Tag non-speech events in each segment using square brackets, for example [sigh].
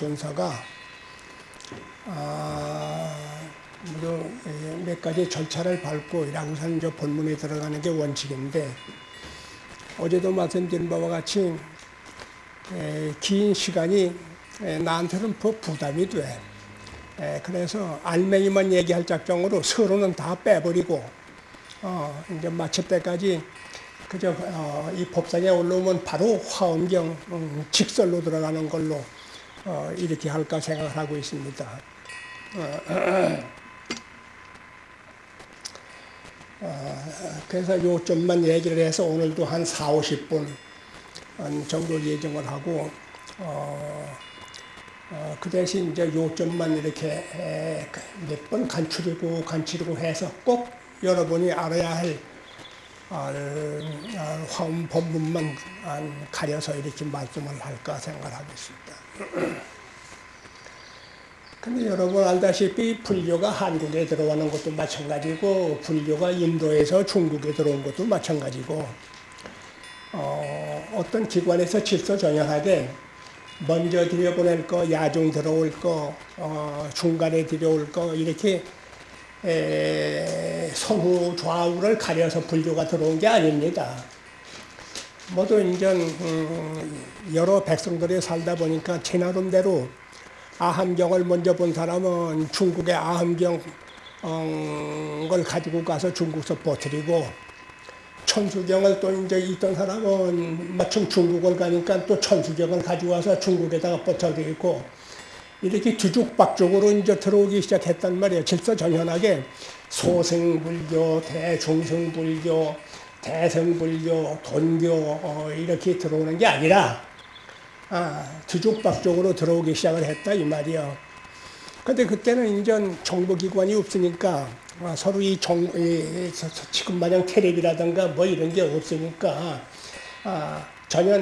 이 순서가 아, 몇 가지 절차를 밟고 이랑산 이제 본문에 들어가는 게 원칙인데 어제도 말씀드린 바와 같이 에, 긴 시간이 에, 나한테는 부담이 돼. 에, 그래서 알맹이만 얘기할 작정으로 서로는 다 빼버리고 어, 이제 마칠 때까지 그저 어, 이 법상에 올라오면 바로 화엄경 음, 직설로 들어가는 걸로 어, 이렇게 할까 생각을 하고 있습니다. 어, [clears throat] 그래서 요점만 얘기를 해서 오늘도 한 4, 50분 정도 예정을 하고 어, 어, 그 대신 이제 요점만 이렇게 몇 번 간추리고 간추리고 해서 꼭 여러분이 알아야 할 화음 본문만 가려서 이렇게 말씀을 할까 생각하고 있습니다. [clears throat] 근데 여러분 알다시피 불교가 한국에 들어오는 것도 마찬가지고 불교가 인도에서 중국에 들어온 것도 마찬가지고 어, 어떤 기관에서 질서 정연하게 먼저 들여보낼 거, 야중 들어올 거, 어, 중간에 들여올 거 이렇게 에, 서후 좌우를 가려서 불교가 들어온 게 아닙니다. 모두 이제 음, 여러 백성들이 살다 보니까 제 나름대로 아함경을 먼저 본 사람은 중국의 아함경을 가지고 가서 중국서 버티고 천수경을 또 이제 있던 사람은 마침 중국을 가니까 또 천수경을 가지고 와서 중국에다가 버텨드리고 이렇게 뒤죽박죽으로 이제 들어오기 시작했단 말이에요. 질서정연하게 소승불교, 대중승불교, 대성불교, 돈교 어, 이렇게 들어오는 게 아니라 아, 뒤죽박죽으로 들어오기 시작을 했다 이 말이요. 근데 그때는 이제 정보기관이 없으니까 아, 서로 이 정, 이, 지금 마냥 테레비라든가 뭐 이런 게 없으니까 아, 전혀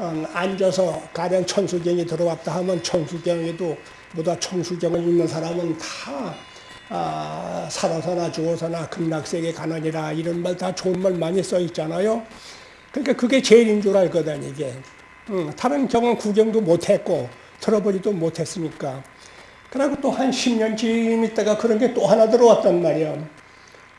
음, 앉아서 가령 천수경이 들어왔다 하면 천수경에도 보다 천수경을 읽는 사람은 다 아, 살아서나 죽어서나 극락세계 가느니라 이런 말 다 좋은 말 많이 써 있잖아요. 그러니까 그게 제일인 줄 알거든 이게. 응, 다른 경은 구경도 못했고 들어보지도 못했으니까. 그리고 또 한 10년쯤 있다가 그런 게 또 하나 들어왔단 말이야.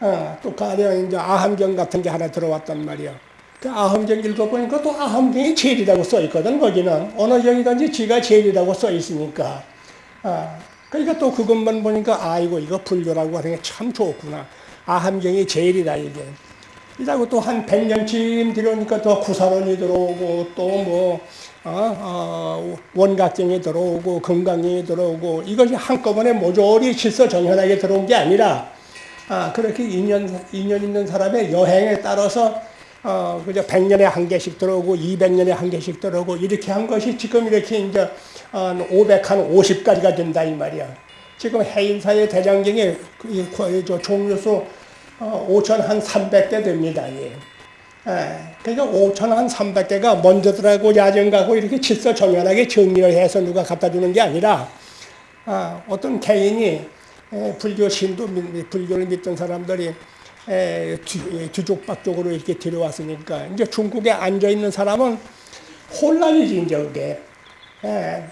어, 또 가령 이제 아함경 같은 게 하나 들어왔단 말이야. 그 아함경 읽어보니까 또 아함경이 제일이라고 써 있거든, 거기는. 어느 경이든지 지가 제일이라고 써 있으니까. 어, 그러니까 또 그것만 보니까 아이고, 이거 불교라고 하는 게 참 좋구나. 아함경이 제일이다, 이게. 이라고 또 한 100년쯤 들어오니까 또 구사론이 들어오고 또 뭐, 어, 어, 원각경이 들어오고 건강이 들어오고 이것이 한꺼번에 모조리 질서정연하게 들어온 게 아니라 아, 그렇게 인연, 인연 있는 사람의 여행에 따라서 어, 그저 100년에 한 개씩 들어오고 200년에 한 개씩 들어오고 이렇게 한 것이 지금 이렇게 이제 한 500, 한 50까지가 된다 이 말이야. 지금 해인사의 대장경에 그, 그, 저 종류수 어, 5천 한 300개 됩니다. 예. 예. 그러니까 5천 한 300개가 먼저들하고 야정가고 이렇게 질서 정연하게 정리를 해서 누가 갖다 주는 게 아니라 아, 어떤 개인이 에, 불교 신도 불교를 믿던 사람들이 에, 뒤, 뒤쪽박쪽으로 이렇게 들어왔으니까 이제 중국에 앉아 있는 사람은 혼란이지 이제 그게 에,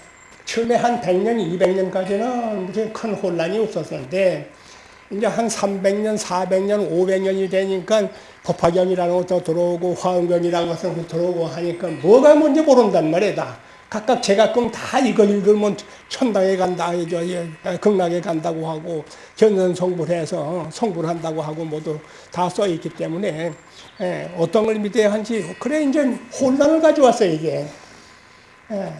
처음에 한 100년, 200년까지는 무슨 큰 혼란이 없었는데 이제 한 300년, 400년, 500년이 되니까 법화경이라는 것도 들어오고 화엄경이라는 것도 들어오고 하니까 뭐가 뭔지 모른단 말이다. 각각 제가끔 다 이거 읽으면 천당에 간다, 극락에 간다고 하고 견선성불해서 성불한다고 하고 모두 다 써 있기 때문에 예, 어떤 걸 믿어야 한지 그래 이제 혼란을 가져왔어요 이게. 예,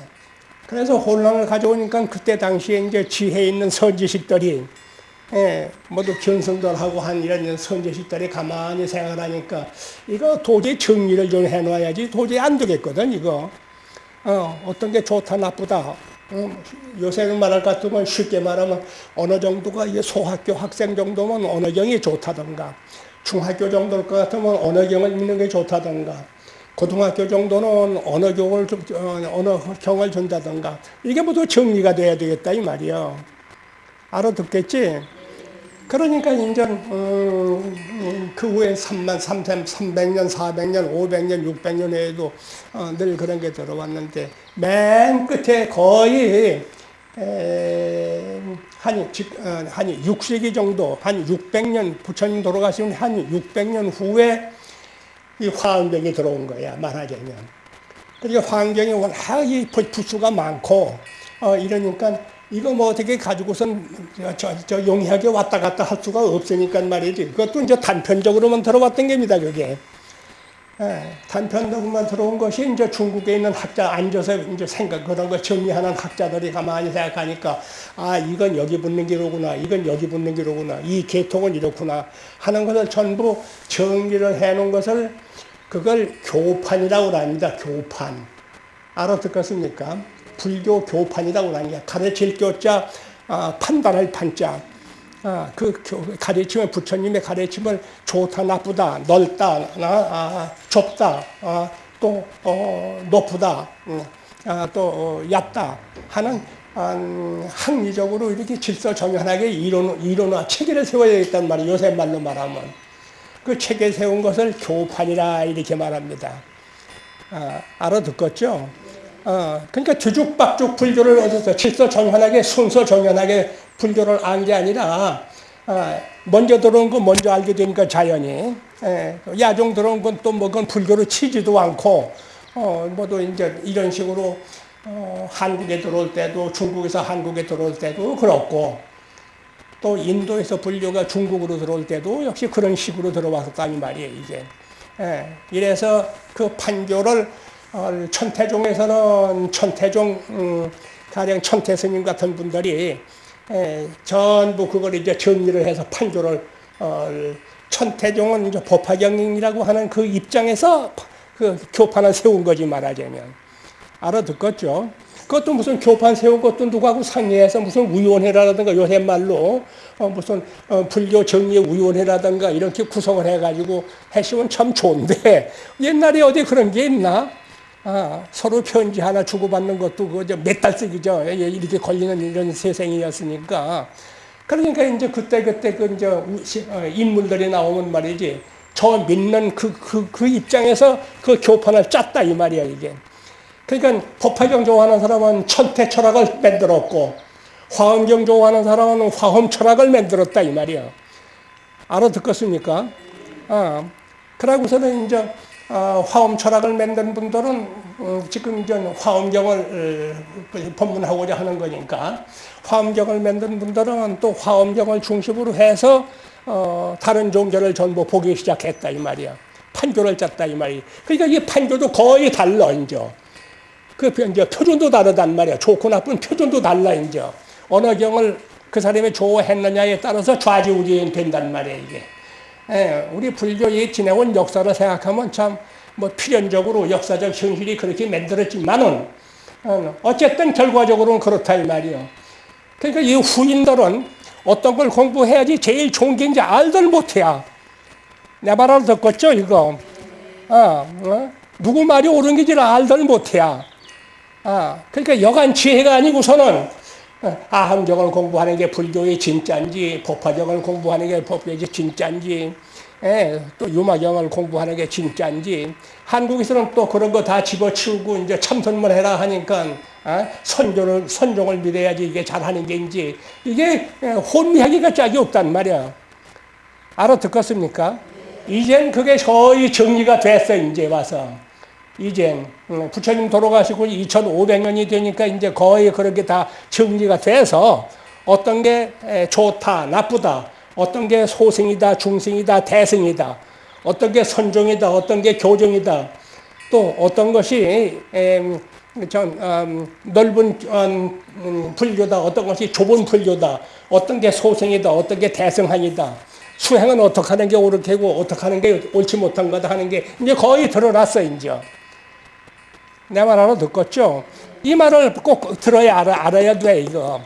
그래서 혼란을 가져오니까 그때 당시에 이제 지혜 있는 선지식들이 예, 모두 견성들하고 한 이런 선제식들이 가만히 생활하니까 이거 도저히 정리를 좀 해놔야지 도저히 안 되겠거든 이거. 어, 어떤 게 좋다 나쁘다. 어, 요새는 말할 것 같으면 쉽게 말하면 어느 정도가 소학교 학생 정도면 어느 경이 좋다던가 중학교 정도일 것 같으면 어느 경을 읽는 게 좋다던가 고등학교 정도는 어느 경을 어, 어느 경을 준다던가 이게 모두 정리가 돼야 되겠다 이 말이야 알아듣겠지? 그러니까 이제 음, 그그 후에 3만 3천 300년, 400년, 500년, 600년 에도 어, 늘 그런 게 들어왔는데 맨 끝에 거의 에, 한, 직- 어, 한 6세기 정도, 한 600년, 부처님 돌아가신 한 600년 후에 이 화엄경이 들어온 거야, 말하자면. 그러니까 환경이 워낙 이 부- 부수가 많고, 어, 이러니까 이거 뭐 어떻게 가지고선 저, 저, 저 용이하게 왔다 갔다 할 수가 없으니까 말이지. 그것도 이제 단편적으로만 들어왔던 겁니다, 그게. 예, 단편적으로만 들어온 것이 이제 중국에 있는 학자 앉아서 이제 생각 그런 걸 정리하는 학자들이 가만히 생각하니까 아 이건 여기 붙는 기로구나 이건 여기 붙는 기로구나 이 계통은 이렇구나 하는 것을 전부 정리를 해놓은 것을 그걸 교판이라고 합니다 교판. 알아듣겠습니까? 불교 교판이라고 게 가르칠 교자 아, 판단할 판자. 아, 그 교- 가르침을 부처님의 가르침을 좋다 나쁘다 넓다 아, 아, 좁다 아, 또 어, 높다 음, 아, 또 어, 얕다 하는 음, 합리적으로 이렇게 질서 정연하게 이론, 이론화 체계를 세워야 되겠단 말이에요. 요새 말로 말하면. 그 체계 세운 것을 교판이라 이렇게 말합니다. 아, 알아듣겠죠? 어, 그러니까 뒤죽박죽 불교를 얻어서 질서 정연하게 순서 정연하게 불교를 안 게 아니라 아, 먼저 들어온 거 먼저 알게 되니까 자연히 예, 야종 들어온 건 또 뭐 그건 불교로 치지도 않고 어, 뭐또 이제 이런 식으로 어, 한국에 들어올 때도 중국에서 한국에 들어올 때도 그렇고 또 인도에서 불교가 중국으로 들어올 때도 역시 그런 식으로 들어왔었다는 말이에요, 이게. 예, 이래서 그 판교를 어, 천태종에서는 천태종 음, 가령 천태 스님 같은 분들이 에, 전부 그걸 이제 정리를 해서 판교를 어, 천태종은 이제 법화경이라고 하는 그 입장에서 그 교판을 세운 거지 말하자면 알아듣겠죠? 그것도 무슨 교판 세운 것도 누구하고 상의해서 무슨 위원회라든가 요새 말로 어 무슨 어 불교 정리 위원회라든가 이렇게 구성을 해가지고 했으면 참 좋은데 옛날에 어디 그런 게 있나? 아, 서로 편지 하나 주고받는 것도 그몇달 쓰기죠. 예, 이렇게 걸리는 이런 세상이었으니까. 그러니까 이제 그때 그때 그 이제 어, 인물들이 나오면 말이지. 저 믿는 그, 그, 그 입장에서 그 교판을 짰다 이 말이야 이게. 그러니까 법화경 좋아하는 사람은 천태 철학을 만들었고 화엄경 좋아하는 사람은 화엄 철학을 만들었다 이 말이야. 알아듣겠습니까? 아, 그러고서는 이제 어, 화엄 철학을 만든 분들은 어, 지금 이제 화엄경을 어, 법문하고자 하는 거니까 화엄경을 만든 분들은 또 화엄경을 중심으로 해서 어, 다른 종교를 전부 보기 시작했다 이 말이야. 판교를 짰다 이 말이. 그러니까 이 판교도 거의 달라 이제. 그 이제 표준도 다르단 말이야. 좋고 나쁜 표준도 달라 이제. 어느 경을 그 사람이 좋아했느냐에 따라서 좌지우지 된단 말이야 이게. 예, 우리 불교의 지내온 역사를 생각하면 참 뭐 필연적으로 역사적 현실이 그렇게 만들었지만은 어, 어쨌든 결과적으로는 그렇다 이 말이요. 그러니까 이 후인들은 어떤 걸 공부해야지 제일 좋은 게 이제 알들 못해야. 내 말을 듣겠죠 이거. 아, 어? 누구 말이 옳은 게지 알들 못해야. 아, 그러니까 여간 지혜가 아니고서는 어, 아함경을 공부하는 게 불교의 진짜인지 법화경을 공부하는 게 법교의 진짜인지 예, 또 유마경을 공부하는 게 진짜인지 한국에서는 또 그런 거 다 집어치우고 이제 참선만 해라 하니까 아, 선조를 선종을 믿어야지 이게 잘하는 게인지 이게 예, 혼미하기가 짝이 없단 말이야. 알아듣겠습니까? 이젠 그게 거의 정리가 됐어 이제 와서. 이젠 음, 부처님 돌아가시고 2,500년이 되니까 이제 거의 그렇게 다 정리가 돼서 어떤 게 에, 좋다, 나쁘다, 어떤 게 소승이다, 중승이다, 대승이다, 어떤 게 선종이다, 어떤 게 교정이다, 또 어떤 것이 음, 넓은 음, 음, 불교다, 어떤 것이 좁은 불교다, 어떤 게 소승이다, 어떤 게 대승하니다. 수행은 어떻게 하는 게 옳게 고 어떻게 하는 게 옳지 못한 거다 하는 게 이제 거의 드러났어 이제. 내 말 하나 듣겠죠? 이 말을 꼭 들어야 알아, 알아야 돼, 이거.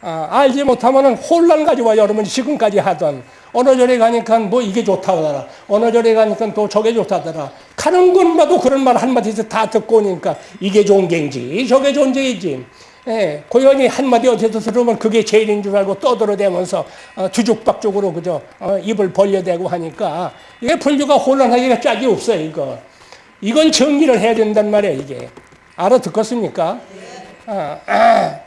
아, 알지 못하면 혼란 가지고 여러분 지금까지 하던 어느 절에 가니까 뭐 이게 좋다더라. 어느 절에 가니까 또 저게 좋다더라. 가는 곳마다 그런 말 한마디씩 다 듣고 오니까 이게 게인지 저게 게인지 예, 고연히 한마디 어디서 들으면 그게 제일인 줄 알고 떠들어대면서 어, 뒤죽박죽으로 그저 어, 입을 벌려대고 하니까 이게 불교가 혼란하기가 짝이 없어요 이거 이건 정리를 해야 된단 말이에요 이게 알아듣겠습니까? 아, 아.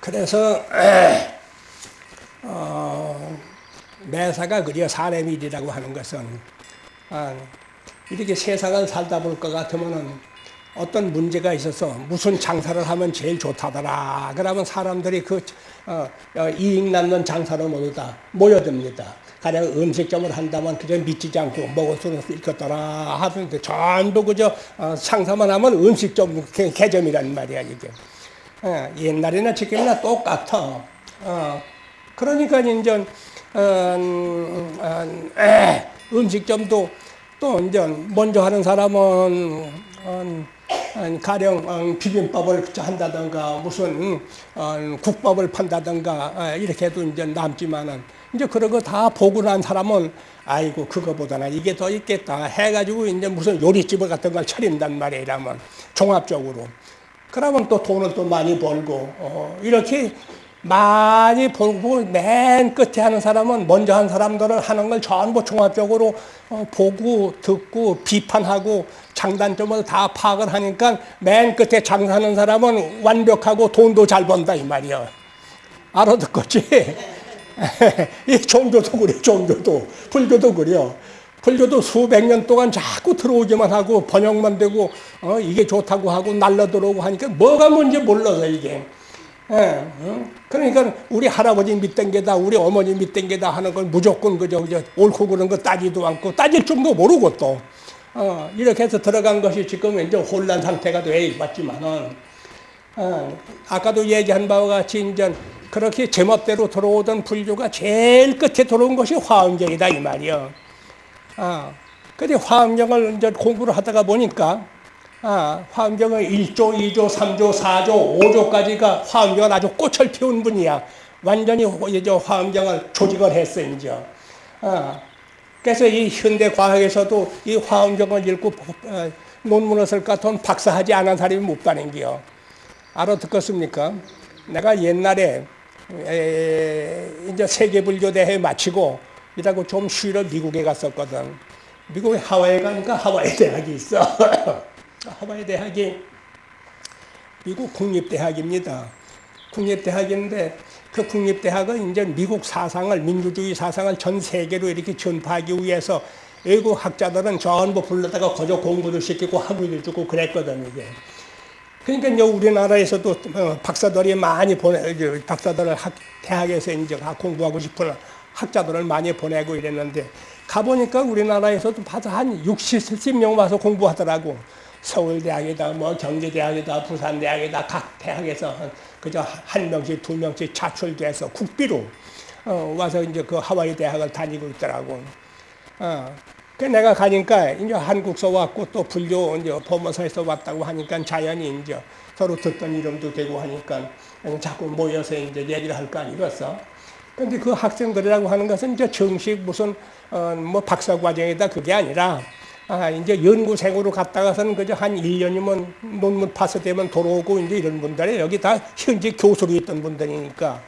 그래서 어, 매사가 그려 사람의 일이라고 하는 것은 아, 이렇게 세상을 살다 볼 것 같으면은 어떤 문제가 있어서 무슨 장사를 하면 제일 좋다더라. 그러면 사람들이 그 어, 어, 이익 남는 장사를 모두 다 모여듭니다. 가령 음식점을 한다면 그저 미치지 않고 먹을 수는 있겠더라 하는데 전부 그저 어, 상사만 하면 음식점 개- 개점이란 말이야 이게. 어, 옛날이나 지금이나 똑같아. 어, 그러니까 이제 어, 음, 음, 에, 음식점도 또 이제 먼저 하는 사람은 어, 어, 가령 어, 비빔밥을 한다든가 무슨 어, 국밥을 판다든가 어, 이렇게 해도 이제 남지만은. 이제 그런 거 다 보고 난 사람은 아이고 그거보다는 이게 더 있겠다 해가지고 이제 무슨 요리집을 같은 걸 차린단 말이에요 이러면 종합적으로. 그러면 또 돈을 또 많이 벌고 어, 이렇게 많이 벌고 맨 끝에 하는 사람은 먼저 한 사람들을 하는 걸 전부 종합적으로 어, 보고 듣고 비판하고 장단점을 다 파악을 하니까 맨 끝에 장사하는 사람은 완벽하고 돈도 잘 번다 이 말이야. 알아듣겠지? [laughs] 이 종교도 그래, 종교도. 불교도 그래요. 불교도 수백 년 동안 자꾸 들어오기만 하고 번역만 되고 어, 이게 좋다고 하고 날려 들어오고 하니까 뭐가 뭔지 몰라서 이게. 예, 어? 그러니까 우리 할아버지 게다 우리 어머니 게다 하는 건 무조건 그저, 그저 옳고 그런 거 따지도 않고 따질 줄도 모르고 또 어, 이렇게 해서 들어간 것이 지금 이제 혼란 상태가 돼 있지만은 어, 아까도 얘기한 바와 같이 이제 그렇게 제멋대로 들어오던 불교가 제일 끝에 들어온 것이 화엄경이다 이 말이요. 아, 근데 화엄경을 이제 공부를 하다가 보니까 아, 화엄경은 1조, 2조, 3조, 4조, 5조까지가 화엄경을 아주 꽃을 피운 분이야. 완전히 이제 화엄경을 조직을 했어 이제. 아, 그래서 이 현대 과학에서도 이 화엄경을 읽고 어, 논문을 쓸것 같으면 박사하지 않은 사람이 못 가는 게요. 알아듣겠습니까? 내가 옛날에 에, 이제 세계불교 대회 마치고 이라고 좀 쉬러 미국에 갔었거든. 미국에 하와이에 가니까 하와이 대학이 있어. [laughs] 하와이 대학이 미국 국립대학입니다. 국립대학인데 그 국립대학은 이제 미국 사상을 민주주의 사상을 전 세계로 이렇게 전파하기 위해서 외국 학자들은 전부 불러다가 거저 공부를 시키고 학위를 주고 그랬거든 이게. 그러니까 이제 우리나라에서도 어, 박사들이 많이 보내 박사들을 학, 대학에서 이제 공부하고 싶은 학자들을 많이 보내고 이랬는데 가보니까 우리나라에서도 봐서 한 60, 70명 와서 공부하더라고. 서울대학이다, 뭐 경제대학이다, 부산대학이다, 각 대학에서 그저 한 명씩, 두 명씩 차출돼서 국비로 어, 와서 이제 그 하와이 대학을 다니고 있더라고. 어, 그 내가 가니까 이제 한국서 왔고 또 불교 이제 법무사에서 왔다고 하니까 자연히 이제 서로 듣던 이름도 되고 하니까 자꾸 모여서 이제 얘기를 할 거 아니겠어. 근데 그 학생들이라고 하는 것은 이제 정식 무슨 어, 뭐 박사 과정이다 그게 아니라 아, 이제 연구생으로 갔다가서는 그저 한 1년이면 논문 파스되면 돌아오고 이제 이런 분들이 여기 다 현직 교수로 있던 분들이니까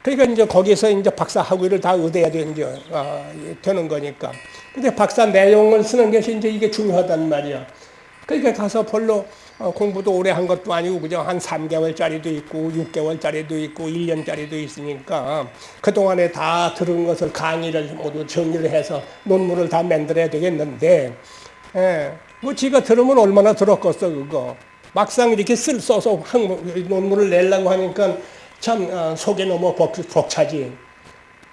그러니까 이제 거기서 이제 박사 학위를 다 얻어야 되, 이제, 어, 되는 거니까. 근데 박사 내용을 쓰는 것이 이제 이게 중요하단 말이야. 그러니까 가서 별로 어, 공부도 오래 한 것도 아니고 그저 한 3개월짜리도 있고 6개월짜리도 있고 1년짜리도 있으니까 그동안에 다 들은 것을 강의를 모두 정리를 해서 논문을 다 만들어야 되겠는데 예, 뭐 지가 들으면 얼마나 들었겠어 그거 막상 이렇게 쓸 써서 한 논문을 내려고 하니까 참 어, 속이 너무 벅, 벅차지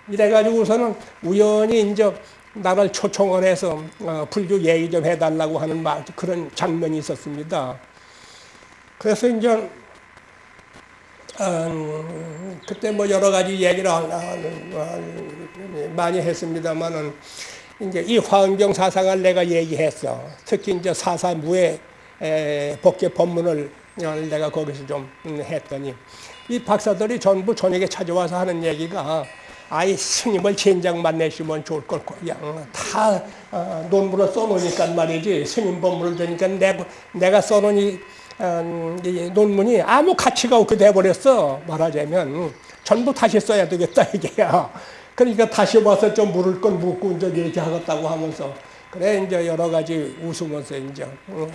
이래가지고서는 우연히 이제 나를 초청을 해서 어, 불교 얘기 좀 해달라고 하는 말, 그런 장면이 있었습니다. 그래서 이제 어, 그때 뭐 여러 가지 얘기를 어, 어, 많이 했습니다만은 이제 이 화엄경 사상을 내가 얘기했어. 특히 이제 사사무의 복제 법문을 내가 거기서 좀 했더니 이 박사들이 전부 저녁에 찾아와서 하는 얘기가 아이 스님을 젠장 만 내시면 좋을 걸 그냥 다 어, 논문을 써놓으니까 말이지 스님 법문을 들으니까 내가, 내가 어, 이 논문이 아무 가치가 없게 돼버렸어. 말하자면 전부 다시 써야 되겠다 이게야 그러니까 다시 와서 좀 물을 건 묻고 이제 이렇게 하겠다고 하면서. 그래 이제 여러 가지 웃으면서 이제 어,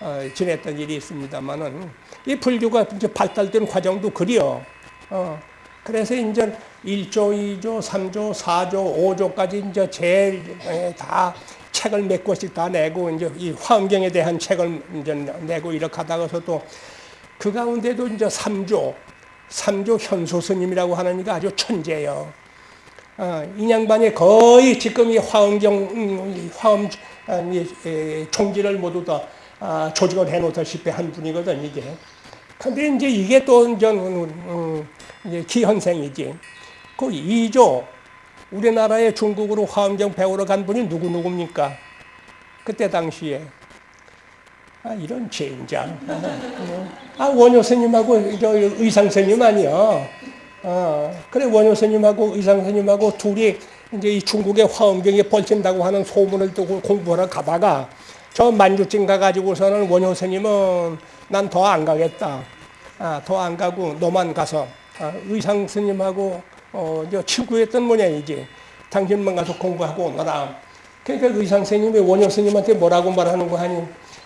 어, 지냈던 일이 있습니다만은 이 불교가 이제 발달된 과정도 그리요. 어, 그래서 이제 1조, 2조, 3조, 4조, 5조까지 이제 제일 다 책을 몇 권씩 다 내고 이제 이 환경에 대한 책을 이제 내고 이렇게 하다가서 또 그 가운데도 이제 3조, 3조 현소 스님이라고 하는 이가 아주 천재예요. 어, 이 양반이 거의 지금 이 화엄경, 음, 화엄 총지를 모두 다 아, 조직을 해놓다시피 한 분이거든, 이게. 근데 이제 이게 또 이제, 음, 음, 이제 기현생이지. 그 2조, 우리나라에 중국으로 화엄경 배우러 간 분이 누구누구입니까? 그때 당시에. 아, 이런 젠장. 아, 원효 스님하고 저 의상 스님 아니야. 아, 그래, 원효 스님하고 의상 스님하고 둘이 이제 이 중국의 화엄경이 벌친다고 하는 소문을 듣고 공부하러 가다가 저 만주쯤 가가지고서는 원효 스님은 난 더 안 가겠다. 아, 더 안 가고 너만 가서 아, 의상 스님하고 어, 저 친구였던 모양이지. 당신만 가서 공부하고 오너라. 그러니까 의상 스님이 원효 스님한테 뭐라고 말하는 거 하니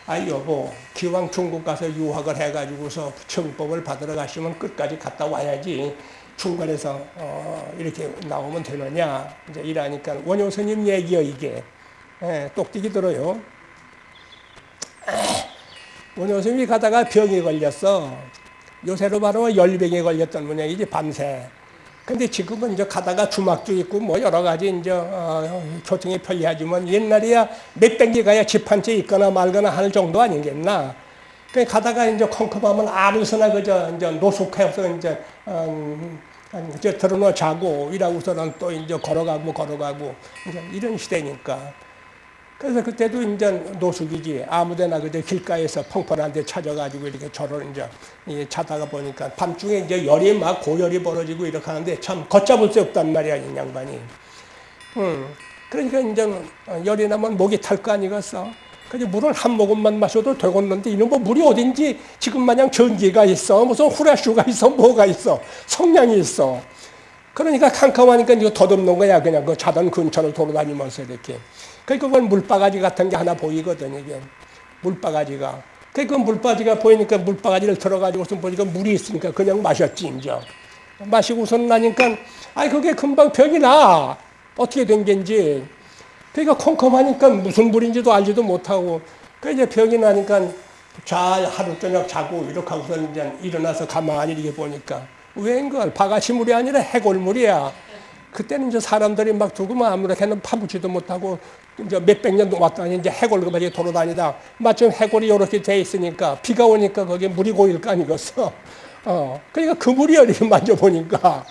아 여보 기왕 중국 가서 유학을 해가지고서 정법을 받으러 가시면 끝까지 갔다 와야지 중간에서 어, 이렇게 나오면 되느냐 이제 이러니까 원효 스님 얘기요 이게 예, 똑띠기 들어요. [clears throat] 원효 스님이 가다가 병에 걸렸어. 요새로 말하면 열병에 걸렸던 모양이지 밤새. 근데 지금은 이제 가다가 주막도 있고 뭐 여러 가지 이제 어, 교통이 편리하지만 옛날이야 몇백 개 가야 집 한 채 있거나 말거나 하는 정도 아니겠나. 그 가다가 이제 컴컴하면 아무서나 그저 이제 노숙해서 이제 음, 이제 들어놓 자고 이라고서는 또 이제 걸어가고 걸어가고 이제 이런 시대니까. 그래서 그때도 이제 노숙이지 아무데나 그저 길가에서 펑펑한 데 찾아가지고 이렇게 저를 이제 자다가 보니까 밤중에 이제 열이 막 고열이 벌어지고 이렇게 하는데 참 걷잡을 수 없단 말이야 이 양반이. 음. 그러니까 이제 열이 나면 목이 탈 거 아니겠어. 그래서 물을 한 모금만 마셔도 되겠는데 이놈 뭐 물이 어딘지 지금 마냥 전기가 있어 무슨 후레쉬가 있어 뭐가 있어 성냥이 있어. 그러니까 캄캄하니까 이거 더듬는 거야 그냥 그 자던 근처를 돌아다니면서 이렇게. 그러니까 그건 물바가지 같은 게 하나 보이거든, 이게. 물바가지가. 그러니까 그 물바가지가 보이니까 물바가지를 들어가지고서 보니까 물이 있으니까 그냥 마셨지, 이제. 마시고선 나니까, 아이, 그게 금방 병이 나. 어떻게 된 게인지. 그러니까 컴컴하니까 무슨 물인지도 알지도 못하고. 그 이제 병이 나니까 잘 하루 저녁 자고 이렇게 하고서 이제 일어나서 가만히 이렇게 보니까 웬걸 바가지물이 아니라 해골물이야. 그때는 이제 사람들이 막 두고 아무렇게나 파묻지도 못하고 이제 몇백 년 왔다니 이제 해골 그만이 돌아다니다 마침 해골이 이렇게 돼 있으니까 비가 오니까 거기에 물이 고일 거 아니겠어. 어, 그러니까 그 물이 이렇게 만져보니까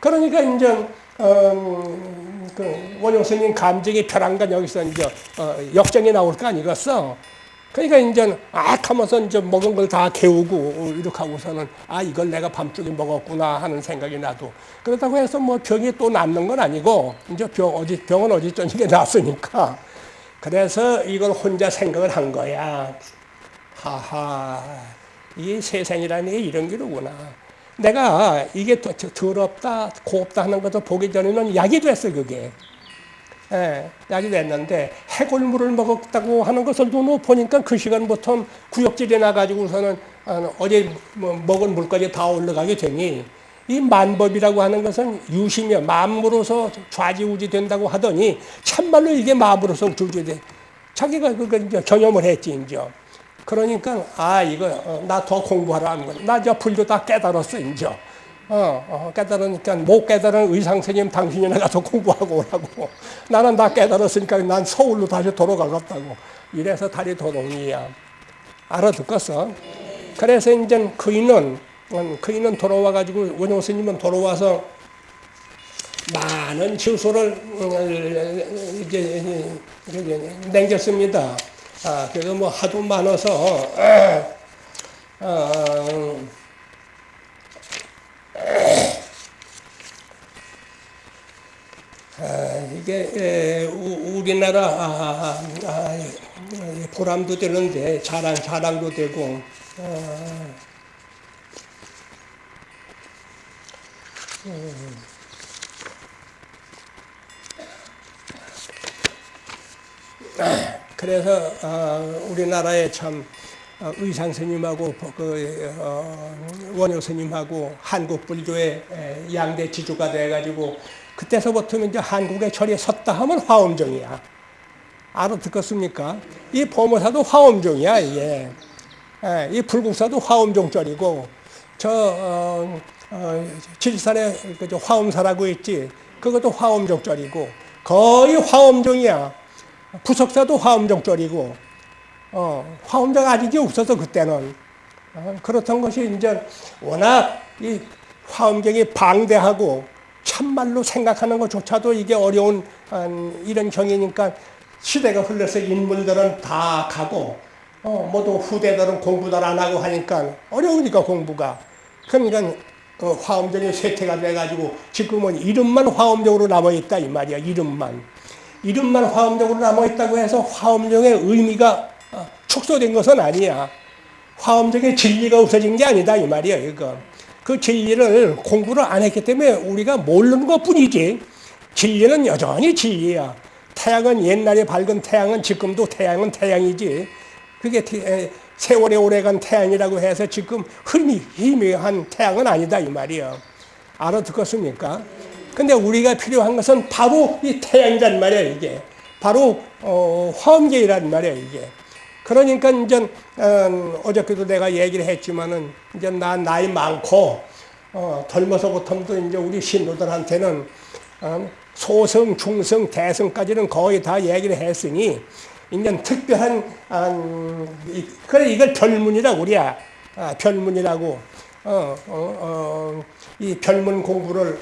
그러니까 이제 어, 그 원효 스님 감정이 벼랑간 여기서 이제 어, 역정이 나올 거 아니겠어. 그러니까 이제 악 하면서 이제 먹은 걸 다 개우고 이렇게 하고서는 아 이걸 내가 밤중에 먹었구나 하는 생각이 나도. 그렇다고 해서 뭐 병이 또 낫는 건 아니고 이제 병 어디 병은 어디 저녁에 났으니까 그래서 이걸 혼자 생각을 한 거야. 하하 이 세상이라는 게 이런 기로구나. 내가 이게 더럽다 곱다 하는 것을 보기 전에는 약이 됐어 그게 예, 약이 됐는데 해골물을 먹었다고 하는 것을 눈으로 보니까 그 시간부터 구역질이 나가지고서는 어, 어제 뭐 먹은 물까지 다 올라가게 되니 이 만법이라고 하는 것은 유심이야 마음으로서 좌지우지 된다고 하더니 참말로 이게 마음으로서 주지돼 자기가 그걸 이제 경험을 했지 이제. 그러니까 아 이거 어, 나더 공부하라 하는 거야. 나저 불교 다 깨달았어 이제 어, 어, 깨달으니까 못 깨달은 의상 스님 당신이나 가서 공부하고 오라고. [laughs] 나는 다 깨달았으니까 난 서울로 다시 돌아가겠다고. 이래서 다리 도롱이야. 알아듣겠어? 그래서 이제 그이는, 음, 그이는 돌아와가지고 원효 스님은 돌아와서 많은 지소를 음, 이제 남겼습니다. 아, 그래서 뭐 하도 많아서 어, 아, 이게 우리나라 아, 아, 아, 보람도 되는데 자랑 자랑도 되고 아, 음. 그래서 어, 우리나라에 참 어, 의상 스님하고 그 어, 원효 스님하고 한국 불교의 에, 양대 지주가 돼가지고 그때서부터 이제 한국의 절에 섰다 하면 화엄종이야. 알아듣겠습니까? 이 보모사도 화엄종이야 이게. 에, 이 불국사도 화엄종절이고 저 어, 어, 질산에 그 화엄사라고 있지. 그것도 화엄종절이고 거의 화엄종이야. 부석사도 화엄종절이고 어, 화엄자가 아직이 없어서 그때는. 어, 그렇던 것이 이제 워낙 이 화엄경이 방대하고 참말로 생각하는 것조차도 이게 어려운 어, 이런 경이니까 시대가 흘러서 인물들은 다 가고 어, 모두 후대들은 공부들 안 하고 하니까 어려우니까 공부가. 그러니까 어, 화엄전이 쇠퇴가 돼가지고 지금은 이름만 화엄적으로 남아있다 이 말이야 이름만. 이름만 화엄적으로 남아있다고 해서 화엄종의 의미가 어, 축소된 것은 아니야. 화엄적인 진리가 없어진 게 아니다 이 말이야 이거. 그 진리를 공부를 안 했기 때문에 우리가 모르는 것 뿐이지 진리는 여전히 진리야. 태양은 옛날에 밝은 태양은 지금도 태양은 태양이지. 그게 세월에 오래간 태양이라고 해서 지금 흐름이 희미한 태양은 아니다 이 말이야. 알아듣겠습니까? 근데 우리가 필요한 것은 바로 이 태양이란 말이야 이게. 바로 어, 화엄계란 말이야 이게. 그러니까 이제 어, 어저께도 내가 얘기를 했지만은 이제 나 나이 많고 어, 젊어서부터도 이제 우리 신도들한테는 어, 소성, 중성, 대성까지는 거의 다 얘기를 했으니 이제 특별한 어, 그래 이걸 별문이라고 우리야. 아, 별문이라고. 어, 어, 어, 이 별문 공부를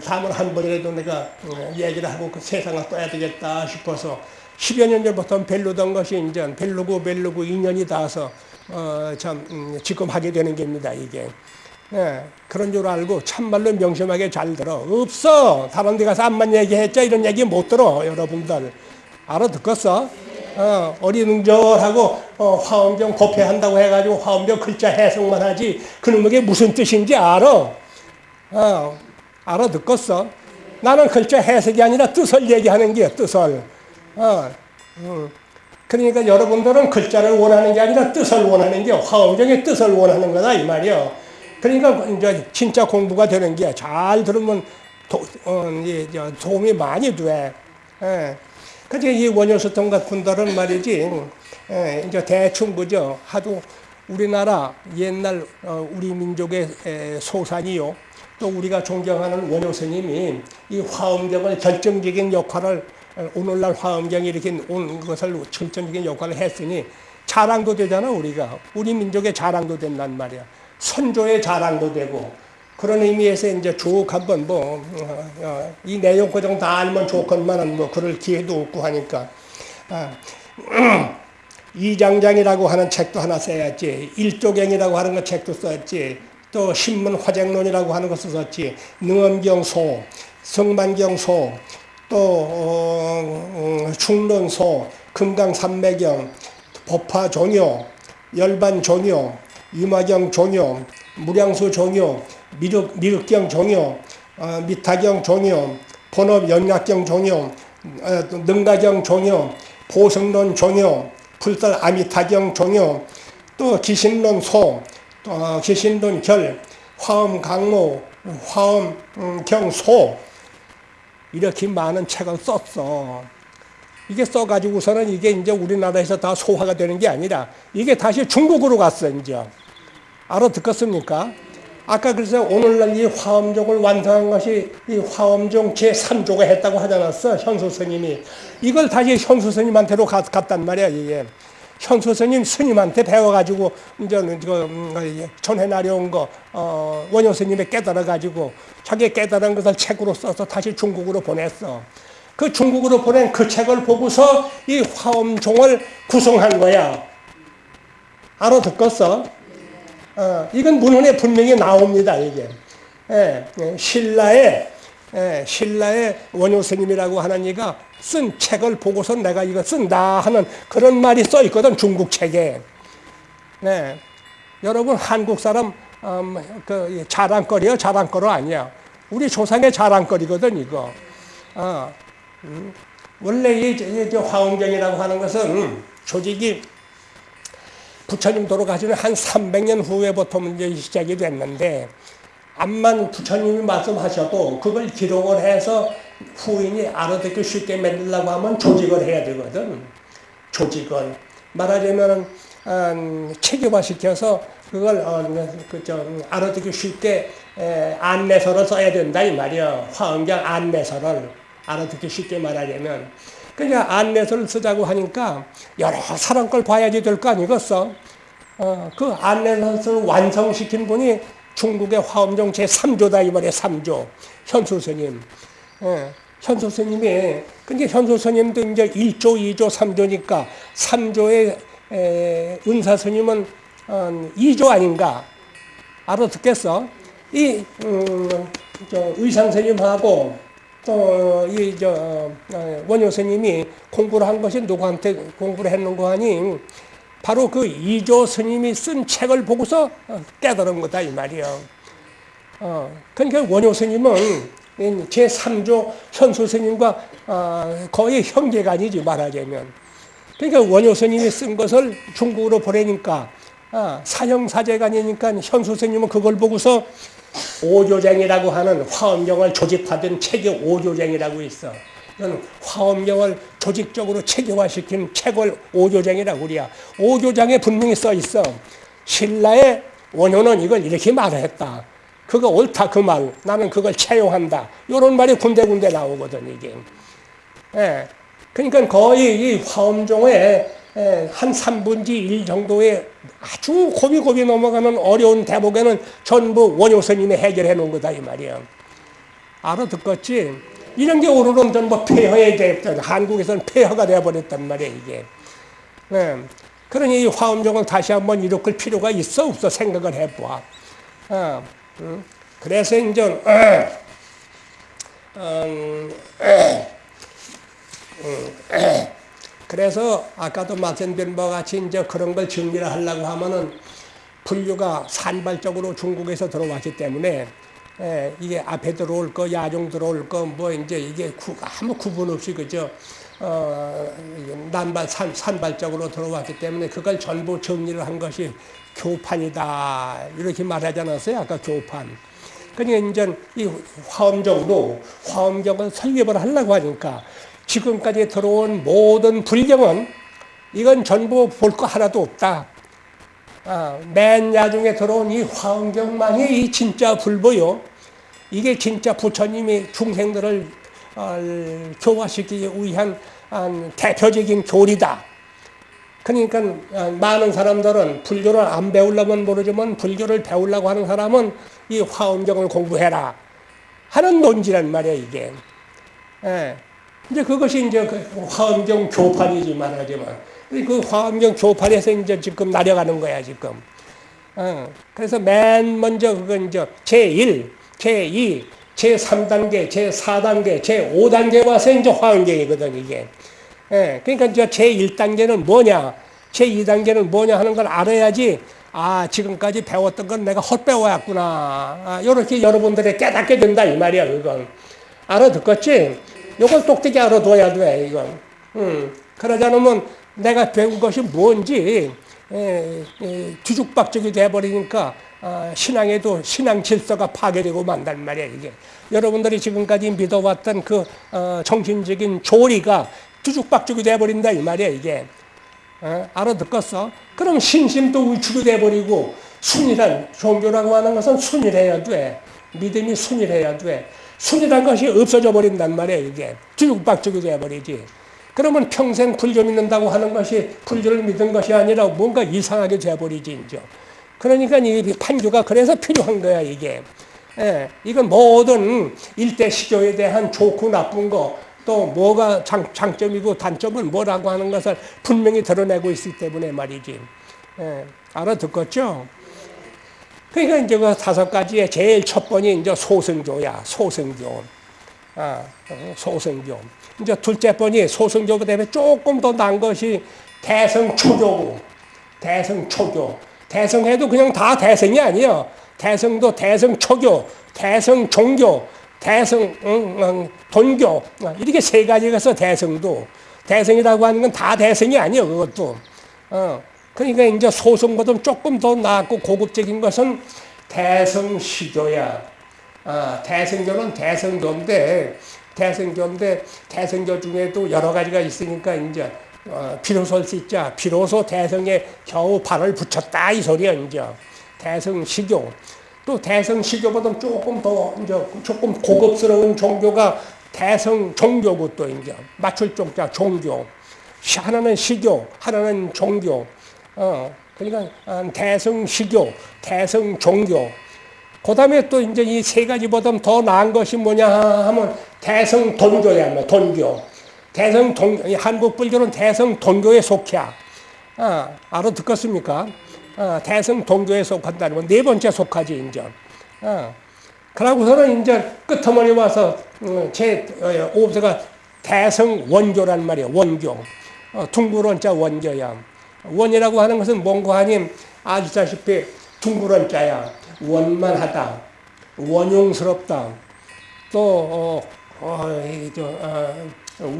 삼을 한 번이라도 내가 얘기를 하고 그 세상을 떠야 되겠다 싶어서 10여 년 전부터 벨르던 것이 이제 벨르고 벨르고 인연이 닿아서 어, 참 음, 지금 하게 되는 겁니다 이게. 예, 그런 줄 알고 참말로 명심하게 잘 들어. 없어! 다른 데 가서 암만 얘기했자 이런 얘기 못 들어 여러분들. 알아듣겠어? 어, 어리능절하고 어, 화엄경 법회한다고 해가지고 화엄경 글자 해석만 하지 그놈에게 무슨 뜻인지 알아? 어, 알아듣겠어? 나는 글자 해석이 아니라 뜻을 얘기하는 게 뜻을. 어, 음. 그러니까 여러분들은 글자를 원하는 게 아니라 뜻을 원하는 게 화엄경의 뜻을 원하는 거다 이 말이요. 그러니까 이제 진짜 공부가 되는 게 잘 들으면 도, 어, 이, 도움이 많이 돼. 예. 그러니까 이 원효수통 같은 분들은 말이지, 예, 이제 대충 그죠. 하도 우리나라 옛날 어, 우리 민족의 에, 소산이요. 또 우리가 존경하는 원효 스님이 이 화엄경을 결정적인 역할을 오늘날 화엄경이 이렇게 온 것을 결정적인 역할을 했으니 자랑도 되잖아 우리가. 우리 민족의 자랑도 된단 말이야. 선조의 자랑도 되고. 그런 의미에서 이제 쭉 한번 뭐이 어, 어, 내용 고정 다 알면 좋건만은 뭐 그럴 기회도 없고 하니까. 아, [clears throat] 이장장이라고 하는 책도 하나 써야지. 일조경이라고 하는 거 책도 써야지 또 신문 화쟁론이라고 하는 것을 썼지. 능엄경소, 성만경소, 또 어, 어, 충론소, 금강산매경, 법화종요, 열반종요, 이마경종요, 무량수종요, 미륵, 미륵경종요, 어, 미타경종요, 본업연약경종요, 어, 능가경종요, 보성론종요, 불설아미타경종요, 또 기신론소, 어, 기신돈 결, 화엄 강모, 화엄 음, 경소 이렇게 많은 책을 썼어. 이게 써가지고서는 이게 이제 우리나라에서 다 소화가 되는 게 아니라 이게 다시 중국으로 갔어 이제. 알아듣겠습니까? 아까 그래서 오늘날 이 화엄종을 완성한 것이 이 화엄종 제3조가 했다고 하지 않았어? 현수 스님이. 이걸 다시 현수 스님한테로 갔, 단 말이야, 이게. 현수 스님 스님한테 배워가지고 이제 그 음, 전해 나려온 거 어, 원효 스님이 깨달아가지고 자기 깨달은 것을 책으로 써서 다시 중국으로 보냈어. 그 중국으로 보낸 그 책을 보고서 이 화엄종을 구성한 거야. 알아듣겠어? 어, 이건 문헌에 분명히 나옵니다, 이게. 예, 예, 신라의, 예, 신라의 원효 스님이라고 하는 이가 쓴 책을 보고서 내가 이거 쓴다 하는 그런 말이 써 있거든, 중국 책에. 네. 여러분, 한국 사람, 음, 그, 자랑거리요? 자랑거리 아니야. 우리 조상의 자랑거리거든, 이거. 어, 음. 원래 이, 이, 이 화엄경이라고 하는 것은 조직이 부처님 돌아가시는 한 300년 후에부터 이제 시작이 됐는데 암만 부처님이 말씀하셔도 그걸 기록을 해서 후인이 알아듣기 쉽게 만들려고 하면 조직을 해야 되거든. 조직을. 말하자면 음, 체계화시켜서 그걸 어, 그저 알아듣기 쉽게 에, 안내서를 써야 된다 이 말이야. 화엄경 안내서를 알아듣기 쉽게 말하자면. 그러니까 안내서를 쓰자고 하니까 여러 사람 걸 봐야지 될 거 아니겠어? 어, 그 안내서를 완성시킨 분이 중국의 화엄종 제3조다 이 말이야 3조 현수 스님. 예, 현수 스님이 근데 현수 스님도 이제 1조, 2조, 3조니까 3조의 에, 은사 스님은 어, 2조 아닌가 알아듣겠어? 이 음, 저 의상 스님하고 또 이저 어, 원효 스님이 공부를 한 것이 누구한테 공부를 했는고 하니 바로 그 이조 스님이 쓴 책을 보고서 깨달은 거다 이 말이요. 어, 그러니까 원효 스님은 제 3조 현수 스님과 어, 거의 형제간이지 말하자면. 그러니까 원효 스님이 쓴 것을 중국으로 보내니까 어, 사형사제간이니까 현수 스님은 그걸 보고서 오조쟁이라고 하는 화엄경을 조집하던 책이 오조쟁이라고 있어. 이건 화엄경을 조직적으로 체계화시킨 책을 오조장이라고 그래야. 오조장에 분명히 써 있어. 신라의 원효는 이걸 이렇게 말했다. 그거 옳다 그 말. 나는 그걸 채용한다. 이런 말이 군데군데 나오거든 이게. 예. 그러니까 거의 이 화엄종의 예, 한 3분지 1 정도의 아주 고비고비 넘어가는 어려운 대목에는 전부 원효 스님이 해결해 놓은 거다 이 말이야. 알아듣겠지? 이런 게 오르는 전뭐 폐허에 됐던 한국에서는 폐허가 되어버렸단 말이야 이게. 네. 그러니 이 화엄종을 다시 한번 일으킬 필요가 있어 없어 생각을 해봐. 어, 음. 그래서 이제 어, 음, 음, 그래서 아까도 말씀드린 바와 같이 이제 그런 걸 정리를 하려고 하면은 분류가 산발적으로 중국에서 들어왔기 때문에 예, 이게 앞에 들어올 거, 야종 들어올 거, 뭐 이제 이게 구, 아무 구분 없이 그죠. 어, 난발, 산, 산발적으로 들어왔기 때문에 그걸 전부 정리를 한 것이 교판이다. 이렇게 말하지 않았어요? 아까 교판. 그러니까 이제 이 화엄정도 화엄경을 설립을 하려고 하니까 지금까지 들어온 모든 불경은 이건 전부 볼 거 하나도 없다. 아, 맨 나중에 들어온 이 화엄경만이 이 진짜 불보요. 이게 진짜 부처님이 중생들을 어, 교화시키기 위한 대표적인 교리다. 그러니까 어, 많은 사람들은 불교를 안 배우려면 모르지만 불교를 배우려고 하는 사람은 이 화엄경을 공부해라 하는 논지란 말이야 이게. 예. 이제 그것이 이제 그 화엄경 교판이지 말하지만 그 화엄경 교판에서 이제 지금 나려가는 거야 지금. 어. 그래서 맨 먼저 그건 이제 제1, 제2, 제3단계, 제4단계, 제5단계 와서 이제 화엄경이거든 이게. 예. 그러니까 이제 제1단계는 뭐냐, 제2단계는 뭐냐 하는 걸 알아야지. 아, 지금까지 배웠던 건 내가 헛배워왔구나. 아, 이렇게 여러분들이 깨닫게 된다, 이 말이야, 그건. 알아듣겠지? 이걸 똑똑히 알아둬야 돼, 이건. 음. 그러지 않으면 내가 배운 것이 뭔지 에, 에, 뒤죽박죽이 돼버리니까 어, 신앙에도 신앙 질서가 파괴되고 만단 말이야 이게 여러분들이 지금까지 믿어왔던 그 어, 정신적인 조리가 뒤죽박죽이 돼버린다 이 말이야 이게 어? 알아듣겠어? 그럼 신심도 위축이 돼버리고 순이란 종교라고 하는 것은 순일해야 돼 믿음이 순일해야 돼 순이란 것이 없어져 버린단 말이야 이게 뒤죽박죽이 돼버리지 그러면 평생 불교 믿는다고 하는 것이 불교를 믿은 것이 아니라 뭔가 이상하게 돼버리지, 이제. 그러니까 이 판교가 그래서 필요한 거야, 이게. 예, 이건 모든 일대 시조에 대한 좋고 나쁜 거, 또 뭐가 장, 장점이고 단점은 뭐라고 하는 것을 분명히 드러내고 있기 때문에 말이지. 예, 알아듣겠죠? 그러니까 이제 그 다섯 가지의 제일 첫 번이 이제 소승조야, 소승조. 아, 소승조. 이제 둘째 번이 소승조보다 때문에 조금 더 난 것이 대성초교고, 대성초교. 대성해도 그냥 다 대성이 아니에요. 대성도 대성 초교, 대성 종교, 대성 응, 응, 돈교 이렇게 세 가지가 있어 대성도 대성이라고 하는 건 다 대성이 아니에요 그것도 어. 그러니까 이제 소성보다 조금 더 낫고 고급적인 것은 대성시교야 아, 대성교는 대성교인데 대성교인데 대성교 중에도 여러 가지가 있으니까 이제 어, 비로소 진짜 비로소 대성에 겨우 발을 붙였다 이 소리야 이제 대성 시교 또 대성 시교보다 조금 더 이제 조금 고급스러운 종교가 대성 종교고 또 이제 맞출 종자 종교. 하나는 시교, 하나는 종교. 어, 그러니까 아, 대성 시교, 대성 종교. 그 다음에 또 이제 이 세 가지보다 더 나은 것이 뭐냐 하면 대성 돈교야, 뭐 돈교. 대성 돈 한국 불교는 대성 돈교에 속해. 아, 알아 듣겠습니까? 어, 대성 동교에 속한다는 건네 번째 속하지 인정. 어. 그러고서는 이제 끝머리 와서 어, 제 어, 오브가 대성 원교란 말이야 원교. 어, 둥그런자 원교야. 원이라고 하는 것은 뭔고 하니 아시다시피 둥그런자야. 원만하다. 원용스럽다. 또 어, 어, 저, 어,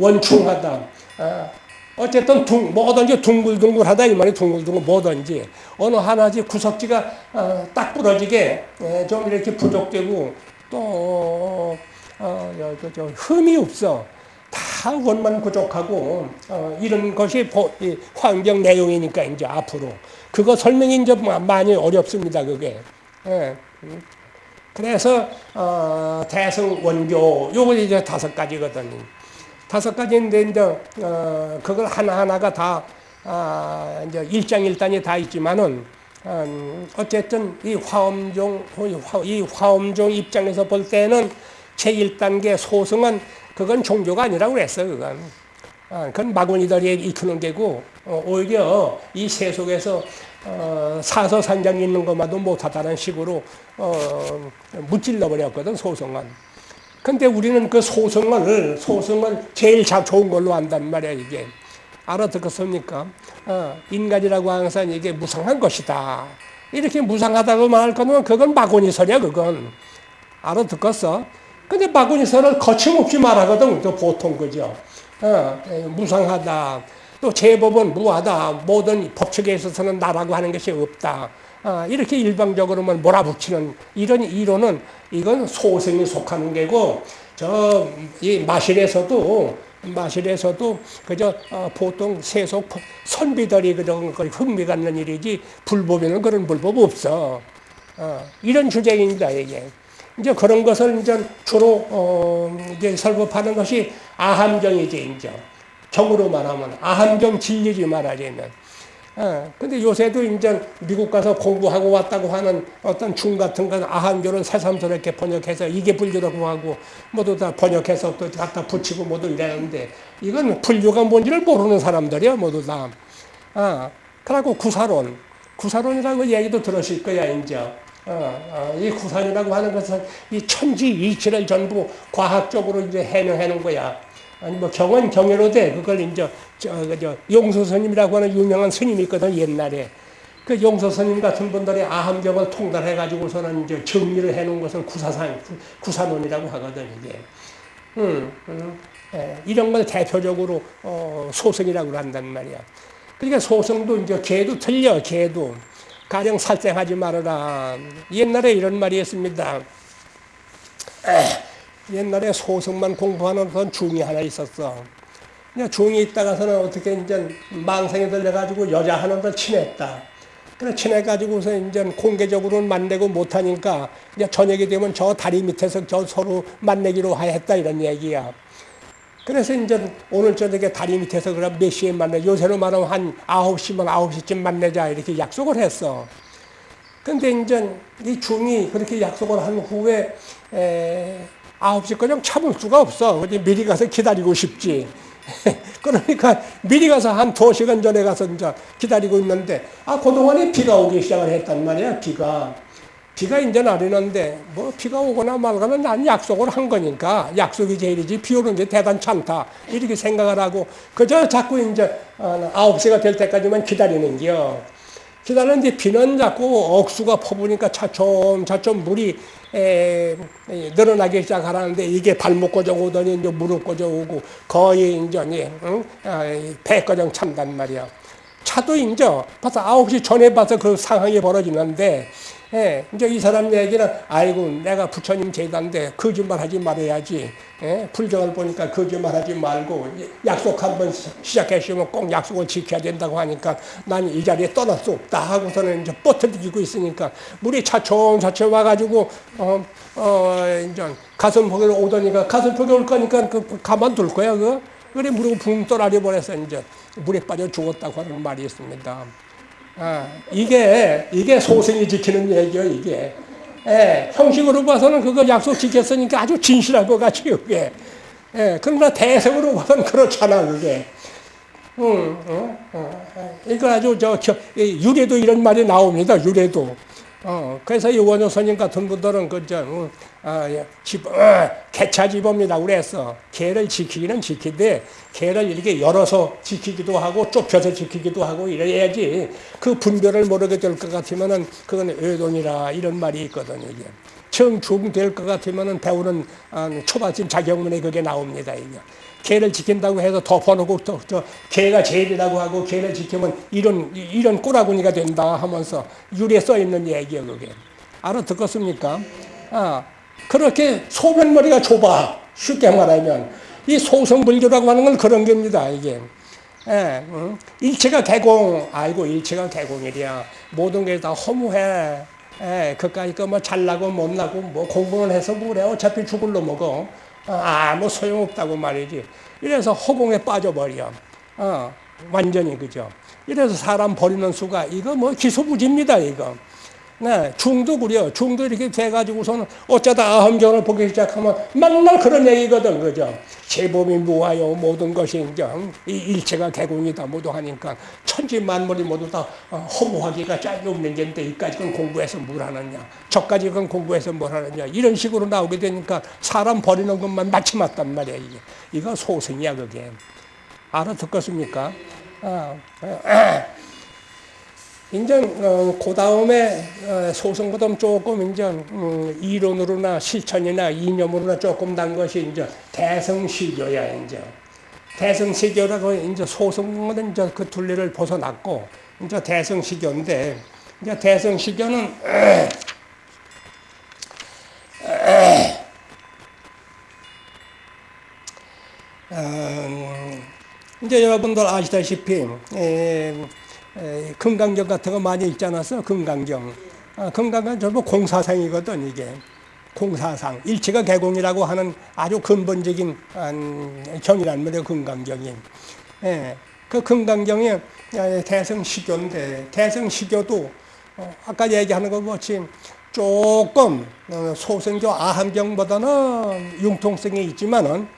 원충하다. 어, 어쨌든 둥, 뭐든지 둥글둥글하다 이 말이 둥글둥글 뭐든지 어느 하나지 구석지가 어, 딱 부러지게 예, 좀 이렇게 부족되고 또 어, 어, 저, 저, 흠이 없어 다 원만 부족하고 어, 이런 것이 보, 이 환경 내용이니까 이제 앞으로 그거 설명이 이제 많이 어렵습니다 그게 예. 그래서 어, 대승 원교 요거 이제 다섯 가지거든요. 다섯 가지 인데 이제 어, 그걸 하나 하나가 다 아, 이제 일장일단이 다 있지만은 음, 어쨌든 이 화엄종 이 화엄종 입장에서 볼 때는 제1단계 소승은 그건 종교가 아니라고 그랬어 그건. 아, 그건 마구니들이 이끄는 게고 어, 오히려 이 세속에서 어, 사서산장 있는 것만도 못하다는 식으로 어, 무찔러 버렸거든 소승은. 근데 우리는 그 소승을, 소승을 제일 자, 좋은 걸로 안단 말이야, 이게. 알아듣겠습니까? 어, 인간이라고 항상 이게 무상한 것이다. 이렇게 무상하다고 말할 거면 그건 마구니설이야, 그건. 알아듣겠어? 근데 마구니설을 거침없이 말하거든, 또 보통 그죠? 어, 무상하다. 또 제법은 무하다. 모든 법칙에 있어서는 나라고 하는 것이 없다. 아, 이렇게 일방적으로만 몰아붙이는 이런 이론은 이건 소생이 속하는 게고 저 이 마실에서도 마실에서도 그저 어, 보통 세속 선비들이 그런 걸 흥미 갖는 일이지 불법에는 그런 불법 없어. 어, 이런 주제입니다 이게. 이제 그런 것을 이제 주로 어, 이제 설법하는 것이 아함정이지 이제 정으로 말하면 아함정 진리지 말하자면. 어, 근데 요새도 이제 미국 가서 공부하고 왔다고 하는 어떤 중 같은 건 아한교를 새삼스럽게 번역해서 이게 불교라고 하고 모두 다 번역해서 또 갖다 붙이고 모두 이러는데 이건 불교가 뭔지를 모르는 사람들이야 모두 다. 아, 그리고 구사론. 구사론이라고 얘기도 들으실 거야, 이제. 어, 어, 이 구사론이라고 하는 것은 이 천지 이치를 전부 과학적으로 이제 해명하는 거야. 아니 뭐 경은 경외로 돼. 그걸 이제 저, 저 용서 스님이라고 하는 유명한 스님이 있거든 옛날에. 그 용서 스님 같은 분들이 아함경을 통달해 가지고서는 이제 정리를 해 놓은 것을 구사상 구사론이라고 하거든 이게. 음, 음, 예, 이런 걸 대표적으로 어, 소승이라고 한단 말이야. 그러니까 소승도 이제 개도 틀려 개도 가령 살생하지 말아라. 옛날에 이런 말이 있습니다. 에. 옛날에 소승만 공부하는 그런 중이 하나 있었어. 그냥 중이 있다가서는 어떻게 이제 망상에 들려가지고 여자 하나도 친했다. 그래 친해가지고서 이제 공개적으로는 만나고 못하니까 이제 저녁이 되면 저 다리 밑에서 저 서로 만나기로 했다 이런 얘기야. 그래서 이제 오늘 저녁에 다리 밑에서 그럼 몇 시에 만나? 요새로 말하면 한 9시면 9시쯤 만나자 이렇게 약속을 했어. 근데 이제 이 중이 그렇게 약속을 한 후에 에, 9시 그냥 참을 수가 없어. 어디 미리 가서 기다리고 싶지. [laughs] 그러니까 미리 가서 한 두 시간 전에 가서 이제 기다리고 있는데, 아, 그동안에 비가 오기 시작을 했단 말이야, 비가. 비가 이제 내리는데 뭐 비가 오거나 말거나 난 약속을 한 거니까 약속이 제일이지 비 오는 게 대단치 않다 이렇게 생각을 하고 그저 자꾸 이제 어, 아홉 시가 될 때까지만 기다리는 게요. 기다리는데 비는 자꾸 억수가 퍼부니까 차츰 차츰 물이 에, 에, 늘어나기 시작하라는데 이게 발목 꺼져 오더니 이제 무릎 꺼져 오고 거의 이제 응? 아, 배 꺼정 찬단 말이야. 차도 이제 벌써 아홉 시 전에 봐서 그 상황이 벌어지는데 예, 이제 이 사람 얘기는 아이고 내가 부처님 제자인데 거짓말 하지 말아야지. 예, 불정을 보니까 거짓말 하지 말고 약속 한번 시작했으면 꼭 약속을 지켜야 된다고 하니까 난 이 자리에 떠날 수 없다 하고서는 이제 뻗어지고 있으니까 물이 차츰차츰 와가지고 어, 어, 이제 가슴 폭에 오더니까 가슴 폭에 올 거니까 그 가만둘 거야 그 그래 물이 붕 떠나려 버려서 이제 물에 빠져 죽었다고 하는 말이 있습니다. 아, 이게, 이게 소생이 지키는 얘기요, 이게. 예, 형식으로 봐서는 그거 약속 지켰으니까 아주 진실한 것 같이, 그게. 예, 그러나 대성으로 봐서는 그렇잖아, 그게. 음, 어, 어, 이거 아주 저, 저, 유래도 이런 말이 나옵니다, 유래도. 어, 그래서 이 원효선님 같은 분들은 그저 어, 어, 집, 어, 개차집업니다 그래서 개를 지키기는 지키되 개를 이렇게 열어서 지키기도 하고 좁혀서 지키기도 하고 이래야지 그 분별을 모르게 될 것 같으면은 그건 의돈이라 이런 말이 있거든요. 이게. 청중 될 것 같으면은 배우는 어, 초반쯤 자격문에 그게 나옵니다. 이게. 개를 지킨다고 해서 덮어놓고 또, 또 개가 제일이라고 하고 개를 지키면 이런 이런 꼬라구니가 된다 하면서 유리에 써 있는 얘기예요 그게. 알아듣겠습니까? 아 그렇게 소변머리가 좁아. 쉽게 말하면. 이 소성불교라고 하는 건 그런 겁니다 이게. 예, 응? 일체가 개공. 아이고 일체가 개공이랴 모든 게 다 허무해. 예, 그까이 거뭐 잘나고 못나고 뭐 공부는 해서 뭐래. 어차피 죽을 놈이고 아무 뭐 소용없다고 말이지. 이래서 허공에 빠져버려. 어, 완전히 그죠. 이래서 사람 버리는 수가 이거 뭐 기소부지입니다 이거. 네, 중도 그려. 중도 이렇게 돼가지고서는 어쩌다 아험경을 보기 시작하면 맨날 그런 얘기거든, 그죠? 제법이 무하여 모든 것이 이제 일체가 개공이다 모두 하니까 천지 만물이 모두 다 어, 허무하기가 짝이 없는 게인데 이까지 건 공부해서 뭘 하느냐, 저까지 건 공부해서 뭘 하느냐 이런 식으로 나오게 되니까 사람 버리는 것만 마치 맞단 말이야 이게. 이거 소승이야 그게. 알아듣겠습니까? 아, 아. 이제 어, 그 다음에 어, 소승보다 조금 이제 음, 이론으로나 실천이나 이념으로나 조금 난 것이 이제 대성시교야 이제. 대성시교라고 이제 소승은 이제 그 둘레를 벗어났고 이제 대성시교인데 이제 대성시교는 [clears throat] 어, 이제 여러분들 아시다시피 에, 금강경 같은 거 많이 읽지 않았어? 금강경. 아, 금강경 전부 공사상이거든, 이게. 공사상. 일체가 개공이라고 하는 아주 근본적인 경이란 말이에요, 금강경이. 예, 그 금강경이 대성시교인데, 대성시교도 어, 아까 얘기하는 것 같이 조금 어, 소승교 아함경보다는 융통성이 있지만은,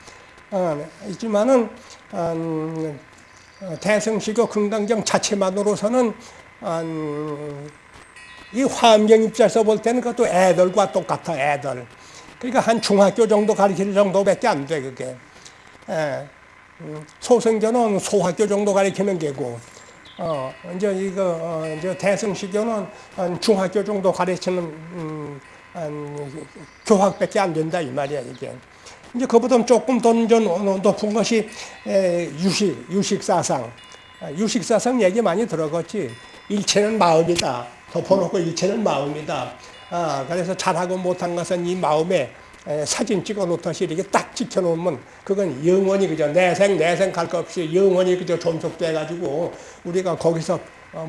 어, 있지만은, 대성시교 금강경 자체만으로서는 이 화엄경 입장에서 볼 때는 그것도 애들과 똑같아 애들 그러니까 한 중학교 정도 가르칠 정도밖에 안 돼 그게 예. 음, 소성교는 소학교 정도 가르치는 게고 어, 이제 이거 어, 이제 대성시교는 한 중학교 정도 가르치는 음, 한 교학밖에 안 된다 이 말이야 이게. 이제 그보다 조금 더 높은 것이 유식, 유식사상. 아, 유식사상 얘기 많이 들어갔지. 일체는 마음이다. 덮어놓고 일체는 마음이다. 아, 그래서 잘하고 못한 것은 이 마음에 사진 찍어 놓듯이 이렇게 딱 지켜놓으면 그건 영원히 그저 내생 내생 갈 것 없이 영원히 그저 존속돼 가지고 우리가 거기서 어,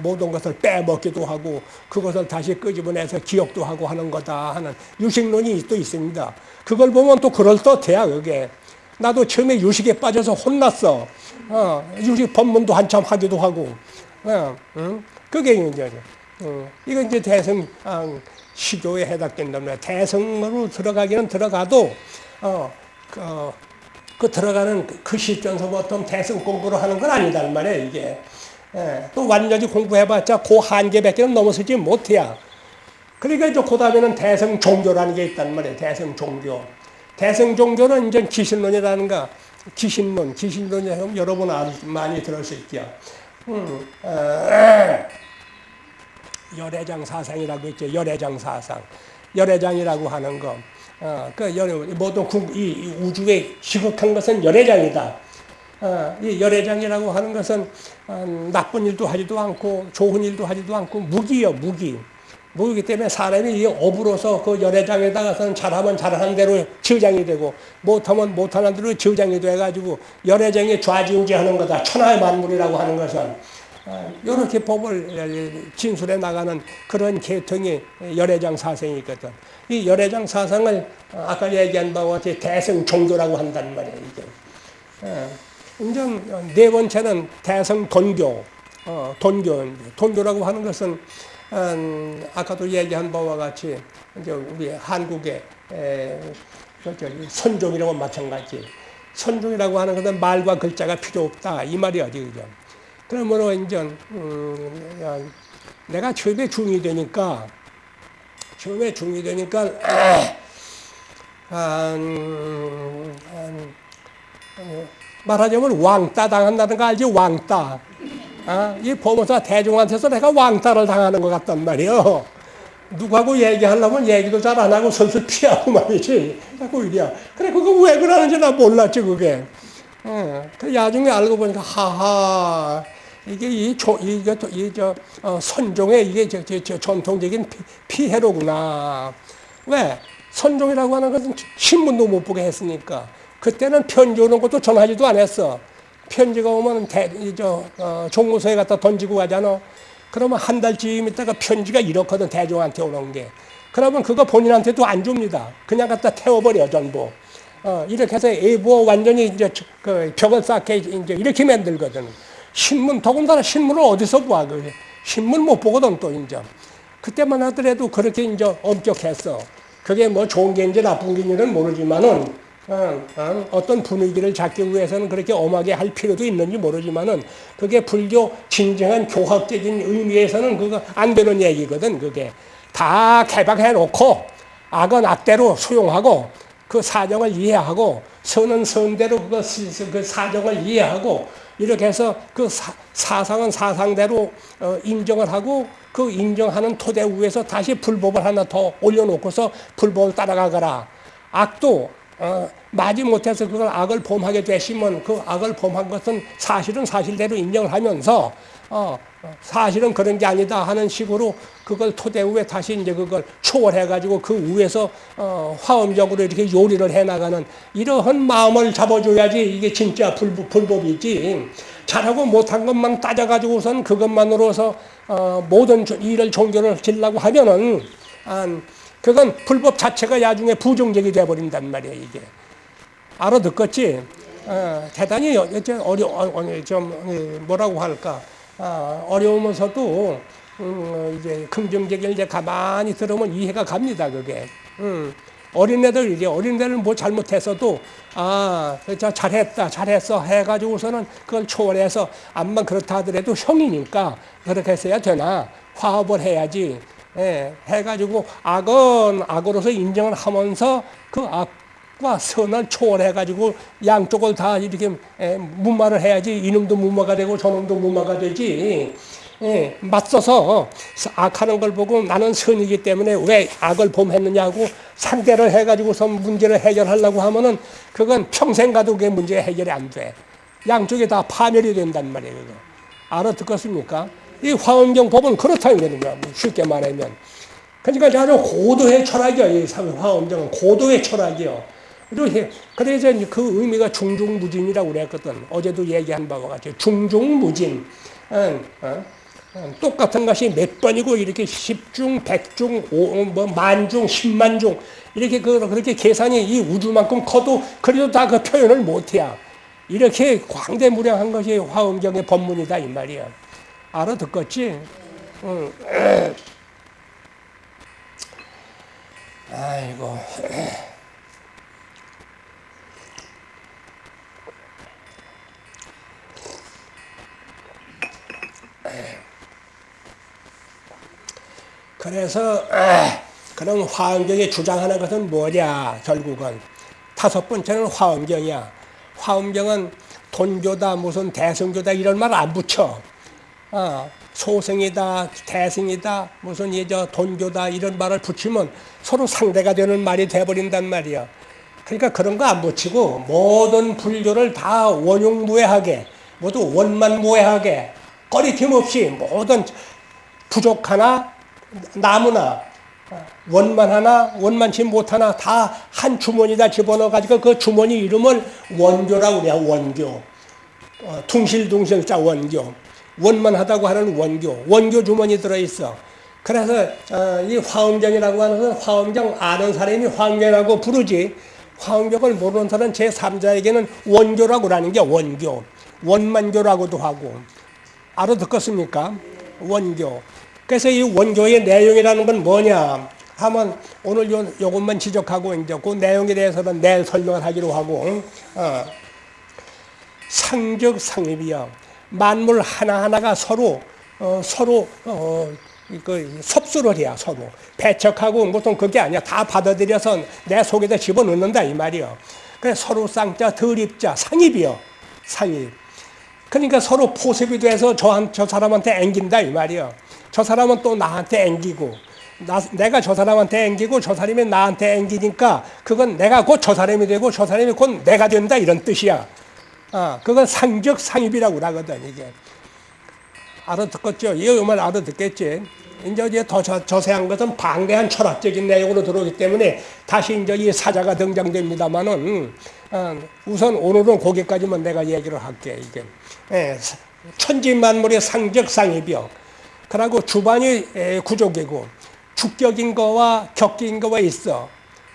모든 것을 빼먹기도 하고 그것을 다시 끄집어내서 기억도 하고 하는 거다 하는 유식론이 또 있습니다. 그걸 보면 또 그럴듯해야 그게. 나도 처음에 유식에 빠져서 혼났어. 어, 유식 법문도 한참 하기도 하고. 어, 응? 그게 이제, 어, 이건 이제 대성, 아, 시교에 해당된단 말이야. 대성으로 들어가기는 들어가도, 어, 그, 어, 그 들어가는 그 시점서부터 대성 공부를 하는 건 아니단 말이야, 이게. 예, 또 완전히 공부해봤자 그 한계밖에 넘어서지 못해야. 그러니까 이제 그 다음에는 대성 종교라는 게 있단 말이에요. 대성 종교. 대성 종교는 이제 기신론이라는 가 기신론, 기신론이 여러분 많이 들었을 게요. 음, 어, 열애장 사상이라고 있죠. 열애장 사상. 열애장이라고 하는 거. 어, 그 열, 모든 구, 이, 이 우주에 시극한 것은 열애장이다. 어, 이 열애장이라고 하는 것은 어, 나쁜 일도 하지도 않고 좋은 일도 하지도 않고 무기요 무기. 무기기 때문에 사람이 이 업으로서 그 열애장에다가서는 잘하면 잘하는 대로 저장이 되고 못하면 못하는 대로 저장이 돼가지고 열애장이 좌지우지하는 거다. 천하의 만물이라고 하는 것은 이렇게 법을 진술해 나가는 그런 계통이 열애장 사상이 있거든. 이 열애장 사상을 아까 얘기한 바와 같이 대성 종교라고 한단 말이야 이게. 인정 네 번째는 대성 돈교, 어, 돈교. 돈교라고 하는 것은 음, 아까도 얘기한 바와 같이 이제 우리 한국의 에, 선종이라고 마찬가지. 선종이라고 하는 것은 말과 글자가 필요 없다 이 말이야지 그죠. 그러므로 이제 음, 내가 처음에 중이 되니까 처음에 중이 되니까 아, 음, 음, 말하자면 왕따 당한다는 거 알지? 왕따. 아, 이 보모사 대중한테서 내가 왕따를 당하는 것 같단 말이요. 누구하고 얘기하려면 얘기도 잘 안 하고 슬슬 피하고 말이지. 자꾸 이래야. 그래 그거 왜 그러는지 나 몰랐지 그게. 어, 그 나중에 알고 보니까 하하 이게 이 조, 이게 이저 어, 선종의 이게 저, 저, 저 전통적인 피, 해로구나. 왜? 선종이라고 하는 것은 신문도 못 보게 했으니까 그때는 편지 오는 것도 전하지도 않았어. 편지가 오면 대, 저, 어, 종무소에 갖다 던지고 가잖아. 그러면 한 달쯤 있다가 편지가 이렇거든, 대종한테 오는 게. 그러면 그거 본인한테도 안 줍니다. 그냥 갖다 태워버려, 전부. 어, 이렇게 해서 애부 완전히 이제 그 벽을 쌓게 이제 이렇게 만들거든. 신문, 더군다나 신문을 어디서 봐, 그 신문 못 보거든, 또 이제. 그때만 하더라도 그렇게 이제 엄격했어. 그게 뭐 좋은 게인지 나쁜 게인지는 모르지만은, 어, 어, 떤 분위기를 잡기 위해서는 그렇게 엄하게 할 필요도 있는지 모르지만은, 그게 불교 진정한 교학적인 의미에서는 그거 안 되는 얘기거든, 그게. 다 개박해 놓고, 악은 악대로 수용하고, 그 사정을 이해하고, 선은 선대로 그거 그 사정을 이해하고, 이렇게 해서 그 사, 상은 사상대로 어, 인정을 하고 그 인정하는 토대 위에서 다시 불법을 하나 더 올려놓고서 불법을 따라가거라. 악도 어, 마지 못해서 그걸 악을 범하게 되시면 그 악을 범한 것은 사실은 사실대로 인정을 하면서 어, 사실은 그런 게 아니다 하는 식으로 그걸 토대 위에 다시 이제 그걸 초월해가지고 그 위에서 어, 화음적으로 이렇게 요리를 해나가는 이러한 마음을 잡아줘야지 이게 진짜 불법, 불법이지. 잘하고 못한 것만 따져가지고선 그것만으로서 어, 모든 일을 종교를 지려고 하면은 아, 그건 불법 자체가 나중에 부정적이 돼버린단 말이야 이게. 알아듣겠지? 어, 대단히 어려, 어, 좀 뭐라고 할까? 아, 어려우면서도 음, 이제 긍정적인 이제 가만히 들으면 이해가 갑니다 그게. 음. 어린애들 이제 어린애들 뭐 잘못했어도 아, 저 잘했다, 잘했어 해가지고서는 그걸 초월해서 암만 그렇다 하더라도 형이니까 그렇게 했어야 되나 화합을 해야지. 예, 해가지고 악은 악으로서 인정을 하면서 그 악과 선을 초월해가지고 양쪽을 다 이렇게 예, 무마를 해야지 이놈도 무마가 되고 저놈도 무마가 되지. 예, 맞서서 악하는 걸 보고 나는 선이기 때문에 왜 악을 범했느냐고 상대를 해가지고서 문제를 해결하려고 하면은 그건 평생 가도 그게 문제 해결이 안 돼. 양쪽이 다 파멸이 된단 말이에요. 알아듣겠습니까? 이 화엄경 법은 그렇다는 거예요. 뭐 쉽게 말하면. 그러니까 아주 고도의 철학이요. 이 화엄경은 고도의 철학이요. 그래서 그 의미가 중중무진이라고 그랬거든. 어제도 얘기한 바와 같이 중중무진. 어? 똑같은 것이 몇 번이고 이렇게 십중, 백중, 뭐 만중, 십만중 이렇게 그 그렇게 계산이 이 우주만큼 커도 그래도 다 그 표현을 못해야 이렇게 광대무량한 것이 화엄경의 법문이다 이 말이야. 알아듣겠지? 응. 아이고. 그래서 에, 그럼 화엄경이 주장하는 것은 뭐냐 결국은 다섯 번째는 화엄경이야. 화엄경은 돈교다 무슨 대승교다 이런 말 안 붙여. 어, 소승이다 대승이다 무슨 이저 돈교다 이런 말을 붙이면 서로 상대가 되는 말이 돼버린단 말이야. 그러니까 그런 거 안 붙이고 모든 불교를 다 원용무해하게 모두 원만무해하게 꺼리낌 없이 모든 부족 하나 나무나 원만 하나 원만치 못하나 다 한 주머니다 집어넣어 가지고 그 주머니 이름을 원교라고 그래요 원교 어, 둥실둥실자 원교 원만하다고 하는 원교 원교 주머니 들어있어. 그래서 어, 이 화엄경이라고 하는 것은 화엄경 아는 사람이 화엄경이라고 부르지. 화엄경을 모르는 사람 제3자에게는 원교라고 하는 게 원교 원만교라고도 하고. 알아듣겠습니까? 원교. 그래서 이 원교의 내용이라는 건 뭐냐? 하면 오늘 요, 요것만 지적하고 이제 그 내용에 대해서는 내일 설명을 하기로 하고 어. 상적 상립이요 만물 하나하나가 서로 어, 서로 어, 그 섭수를 해야 서로. 배척하고 무슨 그게 아니야. 다 받아들여서 내 속에다 집어넣는다 이 말이요. 그래 서로 쌍자 덜입자 상입이요. 상입. 그러니까 서로 포섭이 돼서 저, 저 사람한테 앵긴다 이 말이요. 저 사람은 또 나한테 앵기고 나, 내가 저 사람한테 앵기고 저 사람이 나한테 앵기니까 그건 내가 곧 저 사람이 되고 저 사람이 곧 내가 된다 이런 뜻이야. 아, 그건 상적 상입이라고 하거든 이게. 알아듣겠죠? 이 음을 알아듣겠지? 이제 이제 더 저, 저세한 것은 방대한 철학적인 내용으로 들어오기 때문에 다시 이제 이 사자가 등장됩니다만은 어, 우선 오늘은 거기까지만 내가 얘기를 할게 이게 예, 천지 만물의 상적 상입이요. 그리고 주반이 구족이고 주격인 거와 격격인 거가 있어.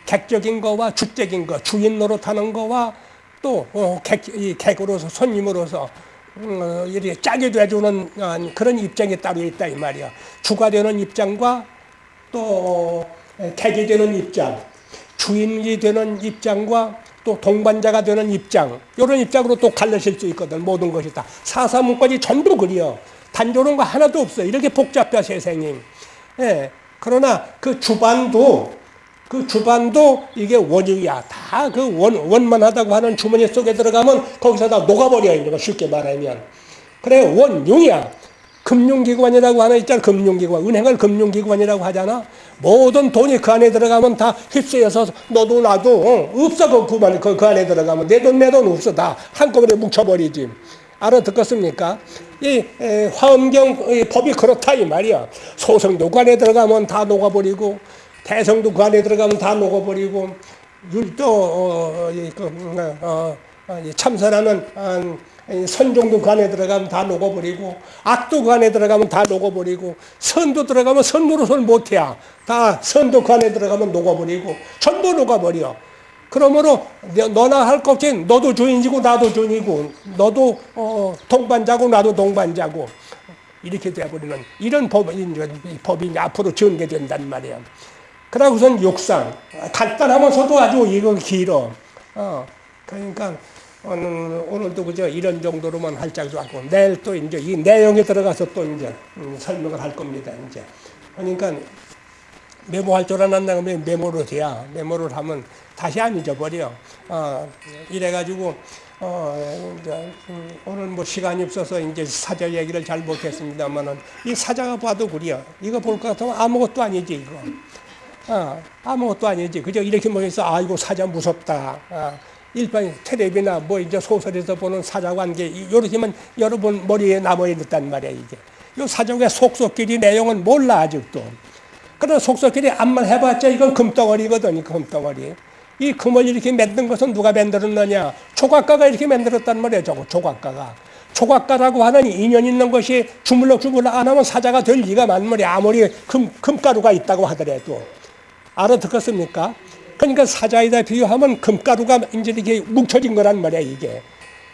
객적인 거와 주적인 거, 주인 노릇하는 거와 또 어, 객, 이 객으로서 손님으로서 어, 이렇게 짝이 돼주는 어, 그런 입장이 따로 있다 이 말이야. 주가 되는 입장과 또 객이 되는 입장, 주인이 되는 입장과 또 동반자가 되는 입장 이런 입장으로 또 갈라질 수 있거든 모든 것이 다 사사문까지 전부 그려 단조로운 거 하나도 없어 이렇게 복잡해 세상이 예. 그러나 그 주반도 그 주반도 이게 원흉이야. 다 그 원, 원만하다고 하는 주머니 속에 들어가면 거기서 다 녹아버려, 이거 쉽게 말하면. 그래, 원흉이야. 금융기관이라고 하나 있잖아. 금융기관. 은행을 금융기관이라고 하잖아. 모든 돈이 그 안에 들어가면 다 휩쓸려서 너도 나도 어, 없어. 그, 그, 그, 그 안에 들어가면. 내 돈, 내 돈 없어. 다 한꺼번에 뭉쳐버리지. 알아듣겠습니까? 이 에, 화엄경 법이 그렇다 이 말이야. 소성도 그 안에 들어가면 다 녹아버리고 대성도 그 안에 들어가면 다 녹아버리고 율도 어, 어, 그, 어, 어, 참선하는 어, 선종도 그 안에 들어가면 다 녹아버리고 악도 그 안에 들어가면 다 녹아버리고 선도 들어가면 선노릇을 못해야 다 선도 그 안에 들어가면 녹아버리고 전부 녹아버려. 그러므로 너나 할 것 없이 너도 주인이고 나도 주인이고 너도 어, 동반자고 나도 동반자고 이렇게 돼버리는 이런 법이, 법이 앞으로 전개된단 말이야. 그러고선 육상 간단하면서도 아주 이거 길어. 어, 그러니까 오늘, 오늘도 그저 이런 정도로만 할짝도 하고 내일 또 이제 이 내용에 들어가서 또 이제 음, 설명을 할 겁니다. 이제 그러니까 메모할 줄 알았나 메모를 해야 메모를 하면 다시 안 잊어버려. 어, 이래가지고 어, 이제, 음, 오늘 뭐 시간이 없어서 이제 사자 얘기를 잘 못했습니다만은 이 사자가 봐도 그래요. 이거 볼 것 같으면 아무것도 아니지 이거. 어, 아무것도 아니지. 그저 이렇게 모여서 아이고 사자 무섭다. 어, 일반 텔레비나 뭐 이제 소설에서 보는 사자 관계 이렇게만 여러분 머리에 남아 있단 말이야 이게. 이 사자의 속속끼리 내용은 몰라 아직도. 그러나 속속끼리 암만 해봤자 이건 금덩어리거든, 금덩어리. 이 금을 이렇게 만든 것은 누가 만들었느냐? 조각가가 이렇게 만들었단 말이에요, 저거, 조각가가. 조각가라고 하는 인연 있는 것이 주물럭주물럭 안 하면 사자가 될 리가 만물이 아무리 금, 금가루가 있다고 하더라도. 알아듣겠습니까? 그러니까 사자에다 비유하면 금가루가 이제 이렇게 뭉쳐진 거란 말이야, 이게.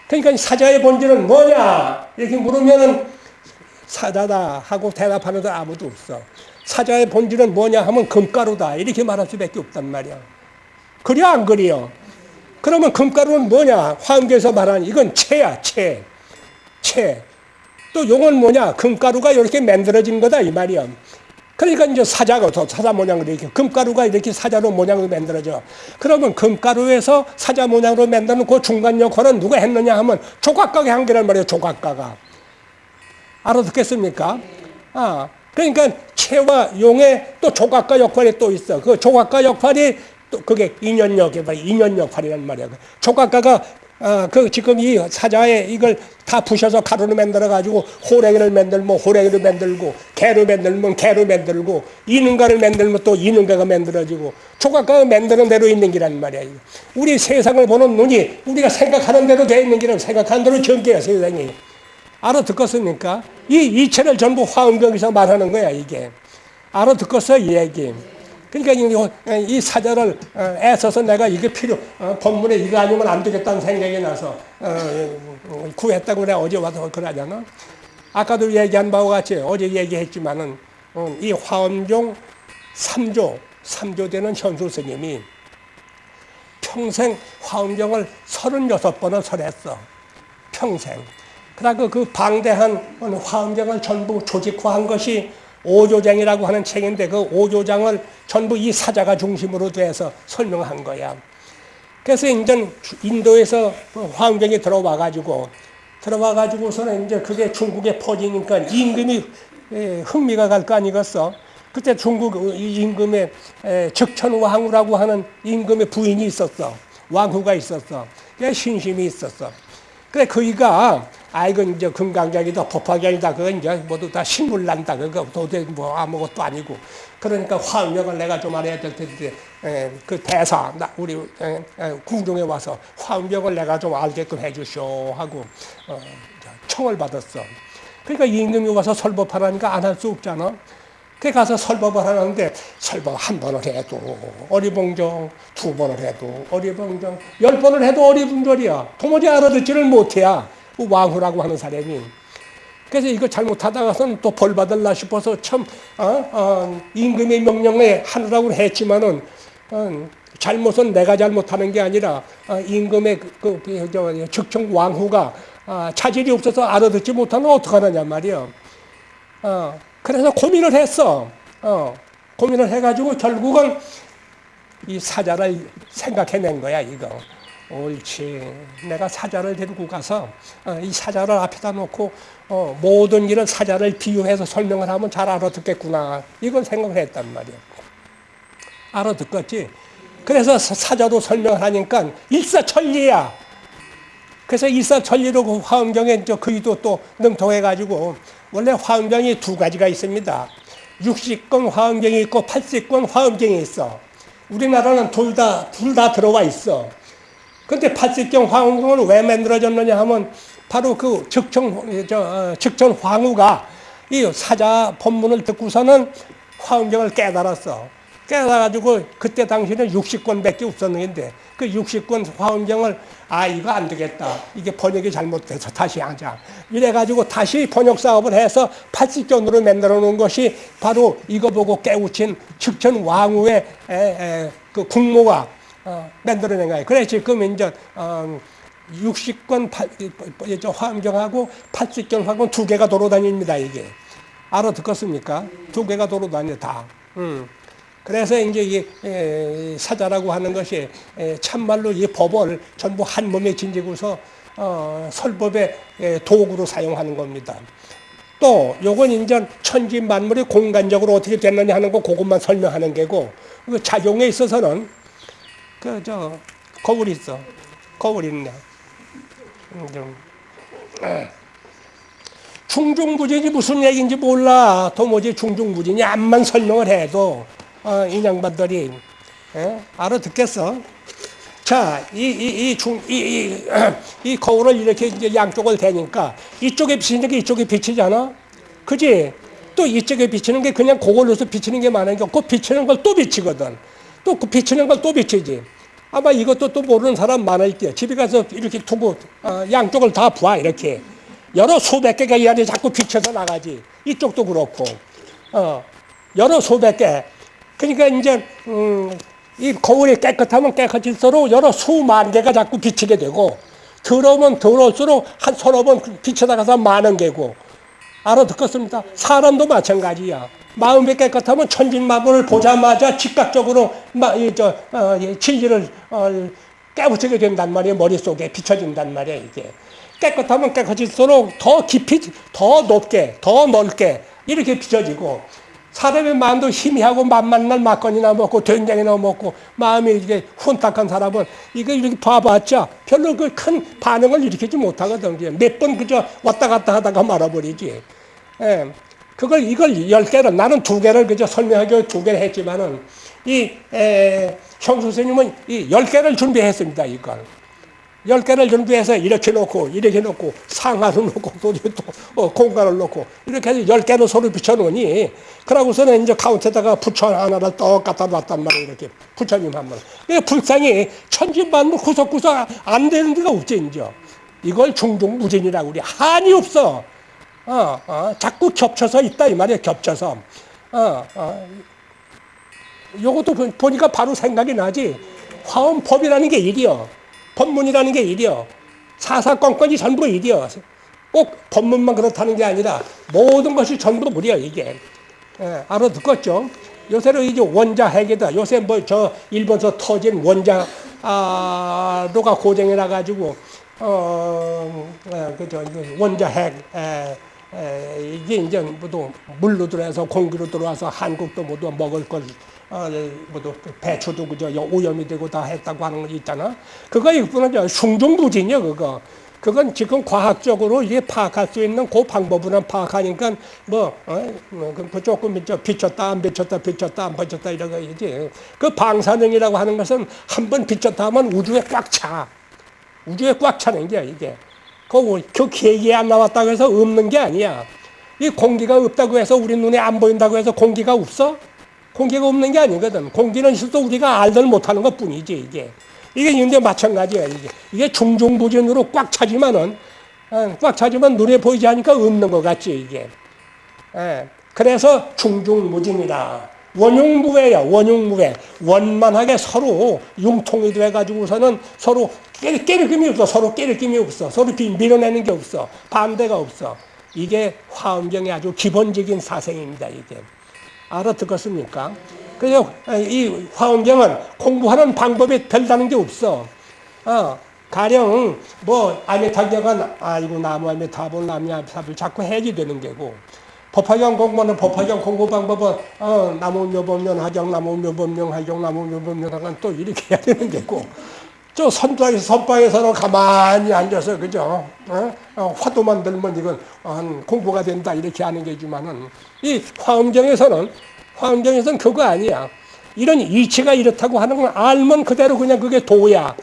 그러니까 사자의 본질은 뭐냐? 이렇게 물으면은 사자다 하고 대답하는 사람 아무도 없어. 사자의 본질은 뭐냐 하면 금가루다. 이렇게 말할 수밖에 없단 말이야. 그래 안 그래요? 그러면 금가루는 뭐냐? 화엄교에서 말하는 이건 채야 채. 채. 또 용은 뭐냐? 금가루가 이렇게 만들어진 거다 이 말이야. 그러니까 이제 사자가 더 사자 모양으로 이렇게 금가루가 이렇게 사자로 모양으로 만들어져. 그러면 금가루에서 사자 모양으로 만드는 그 중간 역할은 누가 했느냐 하면 조각가가 한 개란 말이에요. 조각가가. 알아듣겠습니까? 아, 그러니까 채와 용의 또 조각가 역할이 또 있어. 그 조각가 역할이 또 그게 인연 역이 인연 역할이란 말이야. 조각가가 아, 그 지금 이 사자에 이걸 다 부셔서 가루로 만들어 가지고 호랭이를 만들면 호랭이를 만들고 개로 만들면 개로 만들고 이능가를 만들면 또 이능가가 만들어지고 조각가가 만드는 대로 있는 기란 말이야. 우리 세상을 보는 눈이 우리가 생각하는 대로 돼 있는 기는 생각하는 대로 전개야 세상이. 알아듣겠습니까? 이 이체를 전부 화음경에서 말하는 거야 이게. 알아듣겠어 이 얘기. 그러니까 이, 이 사자를 어, 애써서 내가 이게 필요 어, 본문에 이거 아니면 안 되겠다는 생각이 나서 어, 구했다고 내가 어제 와서 그러잖아. 아까도 얘기한 바와 같이 어제 얘기했지만은 이 화엄종 3조 3조 되는 현수 스님이 평생 화엄경을 36번을 설했어. 평생. 그러고 그 방대한 화엄경을 전부 조직화한 것이 오조장이라고 하는 책인데 그 오조장을 전부 이 사자가 중심으로 돼서 설명한 거야. 그래서 이제 인도에서 화엄경이 들어와 가지고 들어와 가지고서는 이제 그게 중국에 퍼지니까 임금이 흥미가 갈 거 아니겠어? 그때 중국 임금의 적천왕후라고 하는 임금의 부인이 있었어. 왕후가 있었어. 신심이 있었어. 그래 그이가 아 이건 이제 금강경이다 법화경이다 그건 이제 모두 다 신물 난다 그거 도대체 뭐 아무것도 아니고 그러니까 화음력을 내가 좀 알아야 될 텐데 에, 그 대사 나 우리 에, 에, 궁중에 와서 화음력을 내가 좀 알게끔 해주쇼 하고 어, 청을 받았어. 그러니까 임금이 와서 설법하라니까 안 할 수 없잖아. 그 가서 설법을 하는데 설법 한 번을 해도 어리봉정, 두 번을 해도 어리봉정, 열 번을 해도 어리봉절이야. 도무지 알아듣지를 못해야 그 왕후라고 하는 사람이. 그래서 이거 잘못하다가서는 또벌 받을라 싶어서 참 어? 어, 임금의 명령에 하느라고 했지만은 어, 잘못은 내가 잘못하는 게 아니라 어, 임금의 그, 그, 그 저, 즉청 왕후가 어, 차질이 없어서 알아듣지 못하면 어떡하느냐 말이야. 어, 그래서 고민을 했어. 어, 고민을 해가지고 결국은 이 사자를 생각해낸 거야, 이거. 옳지. 내가 사자를 데리고 가서 어, 이 사자를 앞에다 놓고 어, 모든 일은 사자를 비유해서 설명을 하면 잘 알아듣겠구나. 이걸 생각을 했단 말이야. 알아듣겠지? 그래서 사자로 설명을 하니까 일사천리야. 그래서 일사천리로 그 화엄경에 그이도 또 능통해가지고 원래 화엄경이 두 가지가 있습니다. 60권 화엄경이 있고 80권 화엄경이 있어. 우리나라는 둘 다, 둘 다 들어와 있어. 근데 80경 화엄경은 왜 만들어졌느냐 하면 바로 그 즉천, 저, 어, 즉천 황후가 이 사자 법문을 듣고서는 화엄경을 깨달았어. 깨달아가지고 그때 당시에는 60권밖에 없었는데 그 60권 화엄경을 아 이거 안 되겠다 이게 번역이 잘못돼서 다시 하자 이래가지고 다시 번역 사업을 해서 80권으로 만들어 놓은 것이 바로 이거 보고 깨우친 측천 왕후의 에, 에, 그 국모가 어, 만들어낸 거예요 그래 지금 이제 어, 60권 화엄경하고 80권 화엄 두 개가 돌아다닙니다 이게 알아 듣겠습니까? 두 개가 돌아다녀 다. 음. 그래서 이제 이 사자라고 하는 것이 참말로 이 법을 전부 한 몸에 진지고서 어, 설법의 도구로 사용하는 겁니다. 또 요건 이제 천지 만물이 공간적으로 어떻게 됐느냐 하는 거 그것만 설명하는 게고 그 작용에 있어서는 그 저 거울 있어 거울 있네. 좀. 중중부진이 무슨 얘기인지 몰라. 도무지 중중부진이 암만 설명을 해도 어, 이 양반들이 예? 알아듣겠어? 자, 이, 이, 이, 중, 이, 이, 이 거울을 이렇게 이제 양쪽을 대니까 이쪽에 비치는 게 이쪽에 비치잖아? 그지? 또 이쪽에 비치는 게 그냥 그걸로서 비치는 게 많은 게 없고 비치는 걸 또 비치거든. 또 그 비치는 걸 또 비치지. 아마 이것도 또 모르는 사람 많을 게 집에 가서 이렇게 두고 어, 양쪽을 다 봐, 이렇게. 여러 수백 개가 이 안에 자꾸 비쳐서 나가지. 이쪽도 그렇고. 어, 여러 수백 개. 그러니까 이제 음, 이 거울이 깨끗하면 깨끗할수록 여러 수만 개가 자꾸 비치게 되고 더러우면 더러울수록 한 서너 번 비쳐 나가서 많은 개고 알아듣겠습니다. 사람도 마찬가지야. 마음이 깨끗하면 천진마블을 보자마자 즉각적으로 마, 이, 저, 어, 이 진리를 어, 깨우치게 된단 말이에요. 머릿속에 비춰진단 말이에요. 이게. 깨끗하면 깨끗할수록 더 깊이, 더 높게, 더 넓게 이렇게 비춰지고 사람의 마음도 희미하고 만만날 막건이나 먹고 된장이나 먹고 마음이 이게 혼탁한 사람은 이거 이렇게 봐봤자 별로 그 큰 반응을 일으키지 못하거든. 몇번 그저 왔다 갔다 하다가 말아버리지. 예. 그걸 이걸 열 개를 나는 두 개를 그저 설명하기 두 개를 했지만은 이 에, 형 선생님은 이 열 개를 준비했습니다. 이걸. 열 개를 준비해서 이렇게 놓고 이렇게 놓고 상하로 놓고 또 어, 공간을 놓고 이렇게 해서 열 개를 서로 붙여놓으니 그러고서는 이제 가운데다가 부처 하나를 떡 갖다 놨단 말이에요 이렇게 부처님 한 번. 이 불상이 천진만물 구석구석 안 되는 데가 없지 이제. 이걸 중중무진이라고 우리 한이 없어. 어, 어, 자꾸 겹쳐서 있다 이 말이야 겹쳐서. 어, 어. 요것도 보니까 바로 생각이 나지. 화엄법이라는 게 일이요. 법문이라는 게 일이요. 사사건건이 전부 일이요. 꼭 법문만 그렇다는 게 아니라 모든 것이 전부 무리야 이게. 예, 알아듣겠죠? 요새는 이제 원자 핵이다. 요새 뭐 저 일본서 터진 원자 아로가 고정해 놔 가지고 어 예, 그죠 원자 핵 에, 에, 이게 이제 모두 물로 들어와서 공기로 들어와서 한국도 모두 먹을 걸 어, 뭐도 배추도 그저 오염이 되고 다 했다고 하는 거 있잖아. 그거 이거는 숭중부진이요, 그거. 그건 지금 과학적으로 이게 파악할 수 있는 그 방법으로 파악하니까 뭐, 어, 뭐그 조금 저 비쳤다 안 비쳤다 비쳤다 안 비쳤다 이런 거이지. 그 방사능이라고 하는 것은 한 번 비쳤다 하면 우주에 꽉 차. 우주에 꽉 차는 게 이게. 그, 그 계기에 안 나왔다고 해서 없는 게 아니야. 이 공기가 없다고 해서 우리 눈에 안 보인다고 해서 공기가 없어? 공기가 없는 게 아니거든. 공기는 있어도 우리가 알들 못하는 것 뿐이지, 이게. 이게 이제 마찬가지야, 이게. 이게 중중부진으로 꽉 차지만은, 어, 꽉 차지만 눈에 보이지 않으니까 없는 것 같지, 이게. 예. 그래서 중중무진이다. 원흉무회야, 원흉무회. 원만하게 서로 융통이 돼가지고서는 서로 깨, 깨르김이 없어. 서로 깨르김이 없어. 서로 밀어내는 게 없어. 반대가 없어. 이게 화엄경의 아주 기본적인 사생입니다, 이게. 알아듣겠습니까? 그래서 이 화엄경은 공부하는 방법이 별다른 게 없어. 어, 가령 뭐 아미타경은 아이고 나무 아미타볼 나무 아미타볼 자꾸 해지 되는 게고 법화경 공부는 법화경 공부 방법은 어, 나무 묘법면 하경 나무 묘법명 하경 나무 묘법명 하건 또 이렇게 해야 되는 게고 저 선방에서 선방에서는 가만히 앉아서 그죠 어? 어, 화도만 들면 이건 어, 공부가 된다 이렇게 하는 게지만은 이 화엄경에서는 화엄경에서는 그거 아니야. 이런 이치가 이렇다고 하는 걸 알면 그대로 그냥 그게 도야.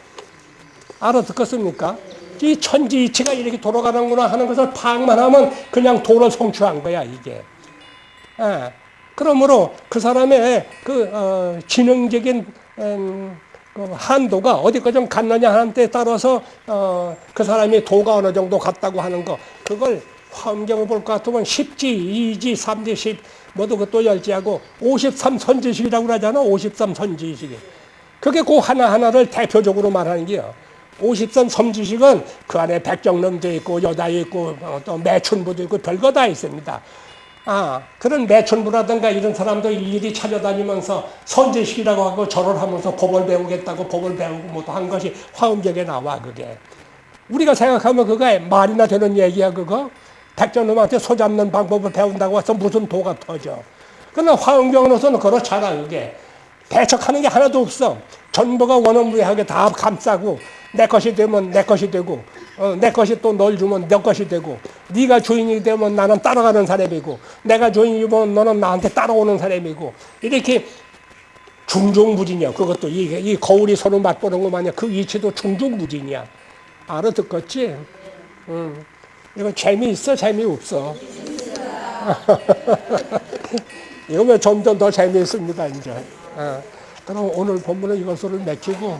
알아듣겠습니까? 이 천지 이치가 이렇게 돌아가는구나 하는 것을 파악만 하면 그냥 도를 성취한 거야 이게. 예. 그러므로 그 사람의 그 어, 지능적인 음, 그 한도가 어디까지 좀 갔느냐 하는 데 따라서 어, 그 사람이 도가 어느 정도 갔다고 하는 거 그걸 환경을 볼 것 같으면 10지, 2지, 3지, 10 모두 그것도 열지하고 53 선지식이라고 그러잖아. 53 선지식이. 그게 그 하나하나를 대표적으로 말하는 게요. 53 선지식은 그 안에 백정놈도 있고 여다 있고 어, 또 매춘부도 있고 별거 다 있습니다. 아, 그런 매춘부라든가 이런 사람도 일일이 찾아다니면서 선지식이라고 하고 절을 하면서 법을 배우겠다고 법을 배우고 뭐 한 것이 화음경에 나와 그게. 우리가 생각하면 그거 말이나 되는 얘기야 그거. 백전놈한테 소 잡는 방법을 배운다고 해서 무슨 도가 터져. 그러나 화엄경으로서는 그렇잖아, 그게. 배척하는 게 하나도 없어. 전부가 원어무리하게 다 감싸고 내 것이 되면 내 것이 되고 어, 내 것이 또 널 주면 내 것이 되고 네가 주인이 되면 나는 따라가는 사람이고 내가 주인이면 너는 나한테 따라오는 사람이고 이렇게 중종무진이야. 그것도 이, 이 거울이 서로 맞보는 것 마냥 그 이치도 중종무진이야. 알아듣겠지? 응. 이거 재미있어 재미없어 [laughs] 이거 왜 점점 더 재미있습니다 이제 어. 그럼 오늘 본문은 이것으로 맺히고